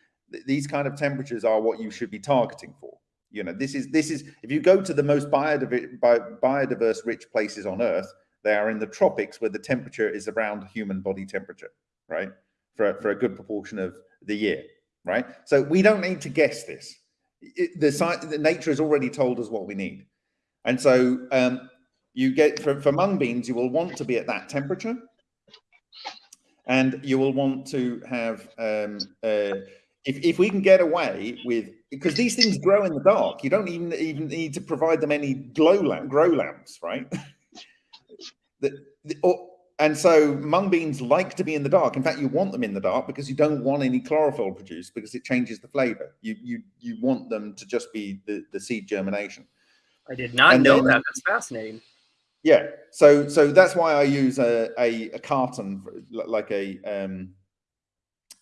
These kind of temperatures are what you should be targeting for you know, this is this is if you go to the most biodiverse, biodiverse rich places on Earth, they are in the tropics where the temperature is around human body temperature, right? For for a good proportion of the year, right? So we don't need to guess this. It, the the nature has already told us what we need, and so um, you get for, for mung beans, you will want to be at that temperature, and you will want to have um, uh, if if we can get away with because these things grow in the dark. You don't even even need to provide them any glow lamp, grow lamps, right? (laughs) the, the, or, and so mung beans like to be in the dark. In fact, you want them in the dark because you don't want any chlorophyll produced because it changes the flavor. You you you want them to just be the, the seed germination. I did not and know then, that. That's fascinating. Yeah. So so that's why I use a a, a carton like a um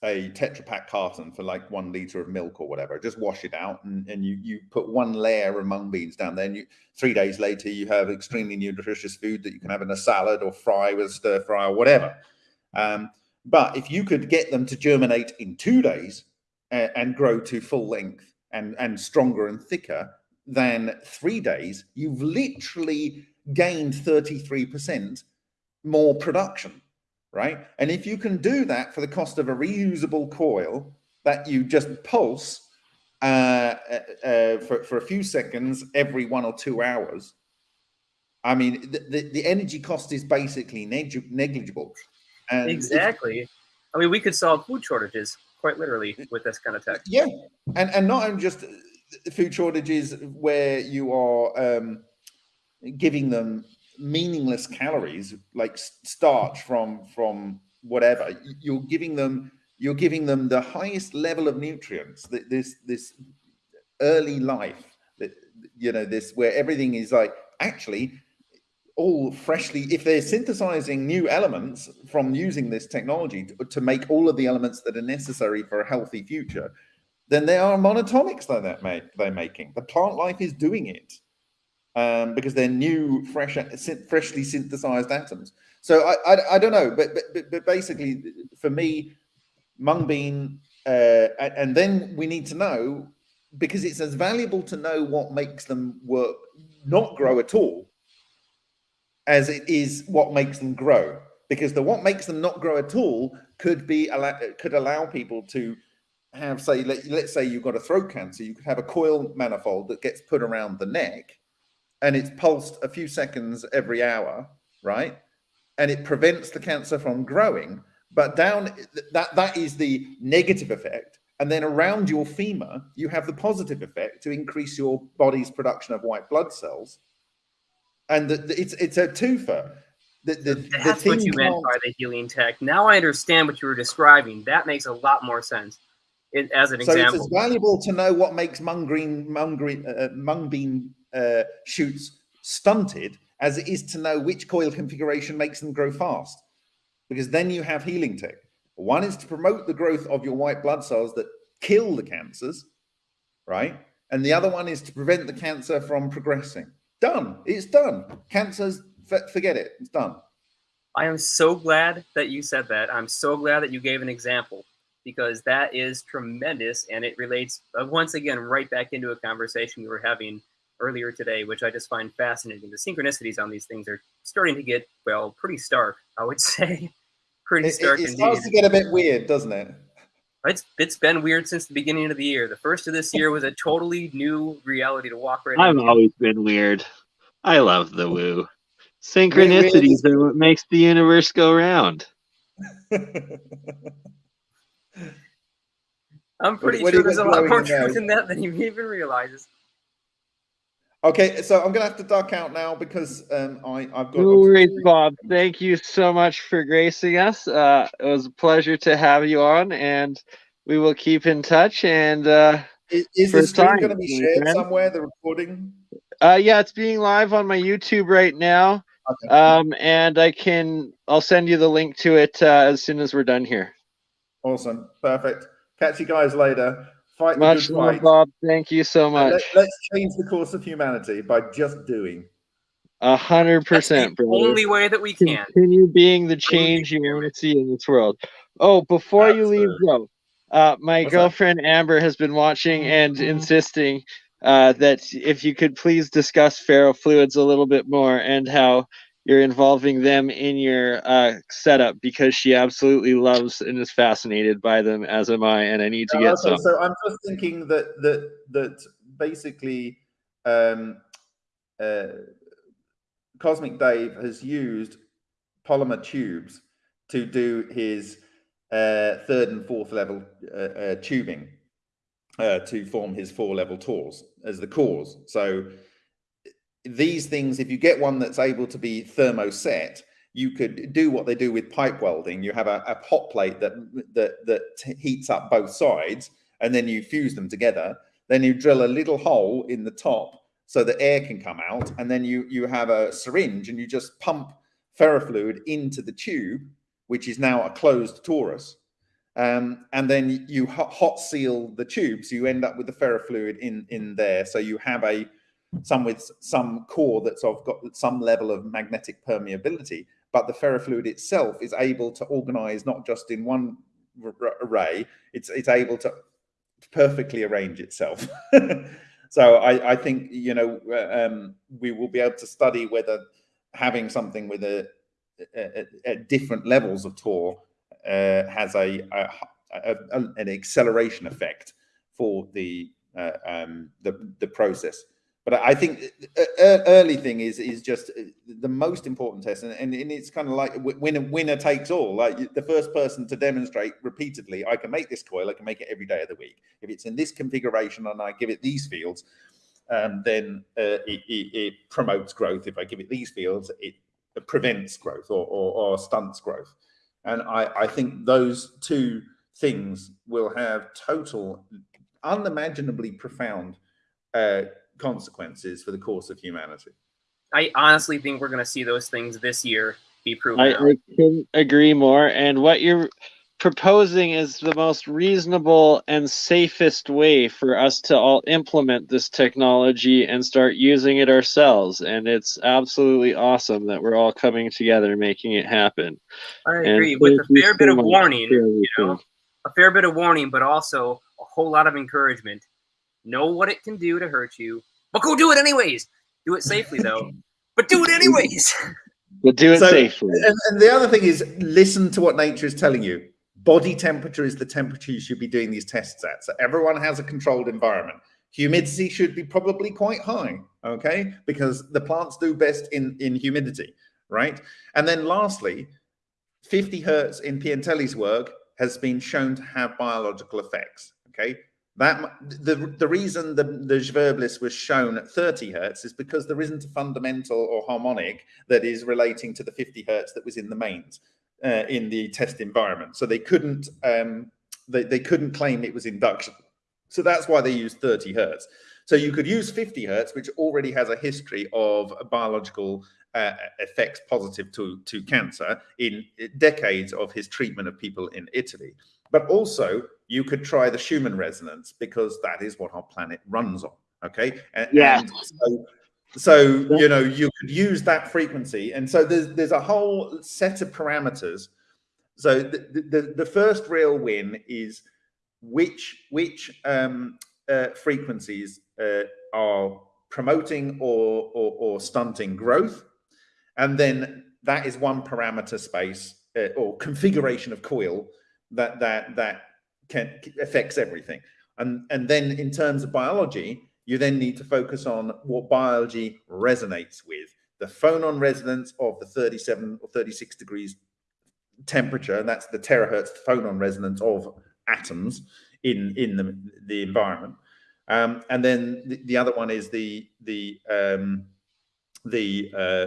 a Tetra Pak carton for like one liter of milk or whatever. Just wash it out, and, and you you put one layer of mung beans down there. And you three days later, you have extremely nutritious food that you can have in a salad or fry with stir fry or whatever. Um, but if you could get them to germinate in two days and, and grow to full length and and stronger and thicker than three days, you've literally gained thirty three percent more production right? And if you can do that for the cost of a reusable coil that you just pulse uh, uh, uh, for, for a few seconds every one or two hours, I mean, the, the, the energy cost is basically neg negligible. And exactly. I mean, we could solve food shortages quite literally with this kind of tech. Yeah. And, and not only just food shortages where you are um, giving them meaningless calories like starch from from whatever. You're giving them you're giving them the highest level of nutrients this this early life that you know this where everything is like actually all freshly if they're synthesizing new elements from using this technology to, to make all of the elements that are necessary for a healthy future then they are monatomics that they're making. The plant life is doing it um, because they're new, fresh, freshly synthesized atoms. So I, I, I don't know, but, but but basically, for me, mung bean, uh, and then we need to know because it's as valuable to know what makes them work, not grow at all, as it is what makes them grow. Because the what makes them not grow at all could be could allow people to have say let, let's say you've got a throat cancer you could have a coil manifold that gets put around the neck and it's pulsed a few seconds every hour, right? And it prevents the cancer from growing. But down that that is the negative effect. And then around your femur, you have the positive effect to increase your body's production of white blood cells. And the, the, it's it's a twofer. The, the, That's what you meant by the healing tech. Now I understand what you were describing. That makes a lot more sense. It, as an so example, it's as valuable to know what makes mung green, mung green, uh, mung bean uh, shoots stunted as it is to know which coil configuration makes them grow fast, because then you have healing tech. One is to promote the growth of your white blood cells that kill the cancers, right? And the other one is to prevent the cancer from progressing. Done. It's done. Cancer's, forget it. It's done. I am so glad that you said that. I'm so glad that you gave an example because that is tremendous and it relates uh, once again right back into a conversation we were having earlier today, which I just find fascinating. The synchronicities on these things are starting to get, well, pretty stark, I would (laughs) say pretty it, stark. It, it starts to get a bit weird, doesn't it? It's it's been weird since the beginning of the year. The first of this year was a totally new reality to walk right. I've into. always been weird. I love the woo. Synchronicities are what makes the universe go round. I'm pretty what, what sure there's a lot more truth in that than he even realizes. Okay, so I'm gonna have to duck out now because um, I, I've got. No worries, Bob. Thank you so much for gracing us. Uh, it was a pleasure to have you on, and we will keep in touch. And uh, is, is the stream going to be shared friend. somewhere? The recording? Uh, yeah, it's being live on my YouTube right now. Okay. Um, and I can I'll send you the link to it uh, as soon as we're done here. Awesome, perfect. Catch you guys later. Fight much love, fight. Bob. Thank you so much. Let, us change the course of humanity by just doing. A hundred percent, brother. Only way that we can continue being the change you want to see in this world. Oh, before Absolutely. you leave, bro, uh, my What's girlfriend that? Amber has been watching and mm-hmm. insisting uh, that if you could please discuss ferrofluids a little bit more and how you're involving them in your uh, setup because she absolutely loves and is fascinated by them, as am I, and I need to get okay, some. So I'm just thinking that that that basically, um, uh, Cosmic Dave has used polymer tubes to do his uh, third and fourth level uh, uh, tubing uh, to form his four level tools as the cores. So these things, if you get one that's able to be thermoset, you could do what they do with pipe welding. You have a, a hot plate that that that heats up both sides, and then you fuse them together. Then you drill a little hole in the top so the air can come out, and then you you have a syringe and you just pump ferrofluid into the tube, which is now a closed torus. Um, and then you hot seal the tube, so you end up with the ferrofluid in in there. So you have a some with some core that's of got some level of magnetic permeability, but the ferrofluid itself is able to organize not just in one array, it's it's able to perfectly arrange itself. (laughs) so I, I think you know um, we will be able to study whether having something with a, a, a different levels of Tor uh, has a, a, an acceleration effect for the uh, um, the the process but I think early thing is is just uh, the most important test, and, and, it's kind of like winner winner takes all. Like the first person to demonstrate repeatedly, I can make this coil, I can make it every day of the week. If it's in this configuration and I give it these fields, um, then uh, it, it, it, promotes growth. If I give it these fields, it prevents growth or, or, or stunts growth. And I, I think those two things will have total, unimaginably profound uh, consequences for the course of humanity. I honestly think we're going to see those things this year be proven. I, I couldn't agree more. And what you're proposing is the most reasonable and safest way for us to all implement this technology and start using it ourselves. And it's absolutely awesome that we're all coming together making it happen. I agree, with a fair bit so of warning, you know, a fair bit of warning, but also a whole lot of encouragement. Know what it can do to hurt you, but go do it anyways. Do it safely though. (laughs) but do it anyways. But do it so, safely. And, and the other thing is listen to what nature is telling you. Body temperature is the temperature you should be doing these tests at. So everyone has a controlled environment. Humidity should be probably quite high, okay? Because the plants do best in, in humidity, right? And then lastly, 50 hertz in Piantelli's work has been shown to have biological effects, Okay, that the the reason the the Zwirblis was shown at 30 hertz is because there isn't a fundamental or harmonic that is relating to the 50 hertz that was in the mains uh, in the test environment. So they couldn't um, they, they couldn't claim it was induction. So that's why they used 30 hertz. So you could use 50 hertz, which already has a history of biological uh, effects positive to, to cancer in decades of his treatment of people in Italy. But also, you could try the Schumann resonance because that is what our planet runs on. Okay. And, yeah. And so, so you know you could use that frequency, and so there's there's a whole set of parameters. So the the, the first real win is which which um, uh, frequencies uh, are promoting or, or, or stunting growth, and then that is one parameter space uh, or configuration of coil that that that can affects everything. And and then in terms of biology, you then need to focus on what biology resonates with. The phonon resonance of the 37 or 36 degrees temperature, and that's the terahertz phonon resonance of atoms in in the the environment. Um, and then the, the, other one is the the um, the uh,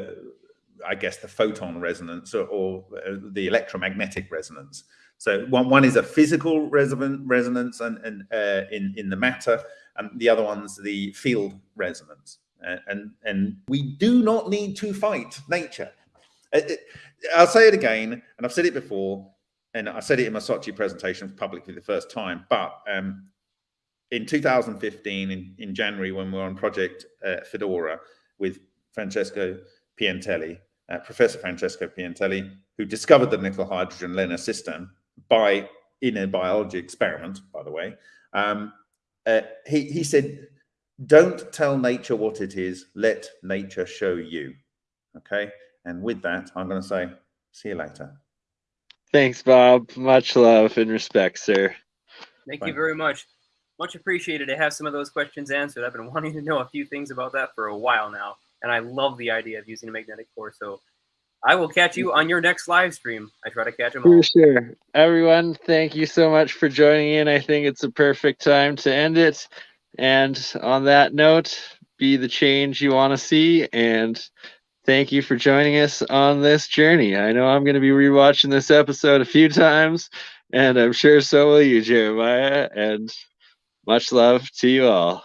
I guess the photon resonance or, or uh, the electromagnetic resonance. So one, one is a physical resonance and, and uh, in, in the matter, and the other one's the field resonance. And, and we do not need to fight nature. It, uh, it, uh, I'll say it again, and I've said it before, and I said it in my Sochi presentation publicly the first time, but um, in 2015, in, in January, when we were on Project uh, Fedora with Francesco Piantelli, uh, Professor Francesco Piantelli, who discovered the nickel hydrogen LENR system by in a biology experiment, by the way. Um, uh, he, he said, don't tell nature what it is, let nature show you. Okay. And with that, I'm going to say, see you later. Thanks, Bob. Much love and respect, sir. Thank Bye. you very much. Much appreciated to have some of those questions answered. I've been (laughs) wanting to know a few things about that for a while now, and I love the idea of using a magnetic core. So I will catch you on your next live stream. I try to catch them all. For sure. Everyone, thank you so much for joining in. I think it's a perfect time to end it. And on that note, be the change you want to see. And thank you for joining us on this journey. I know I'm going to be rewatching this episode a few times, and I'm sure so will you, Jeremiah. And much love to you all.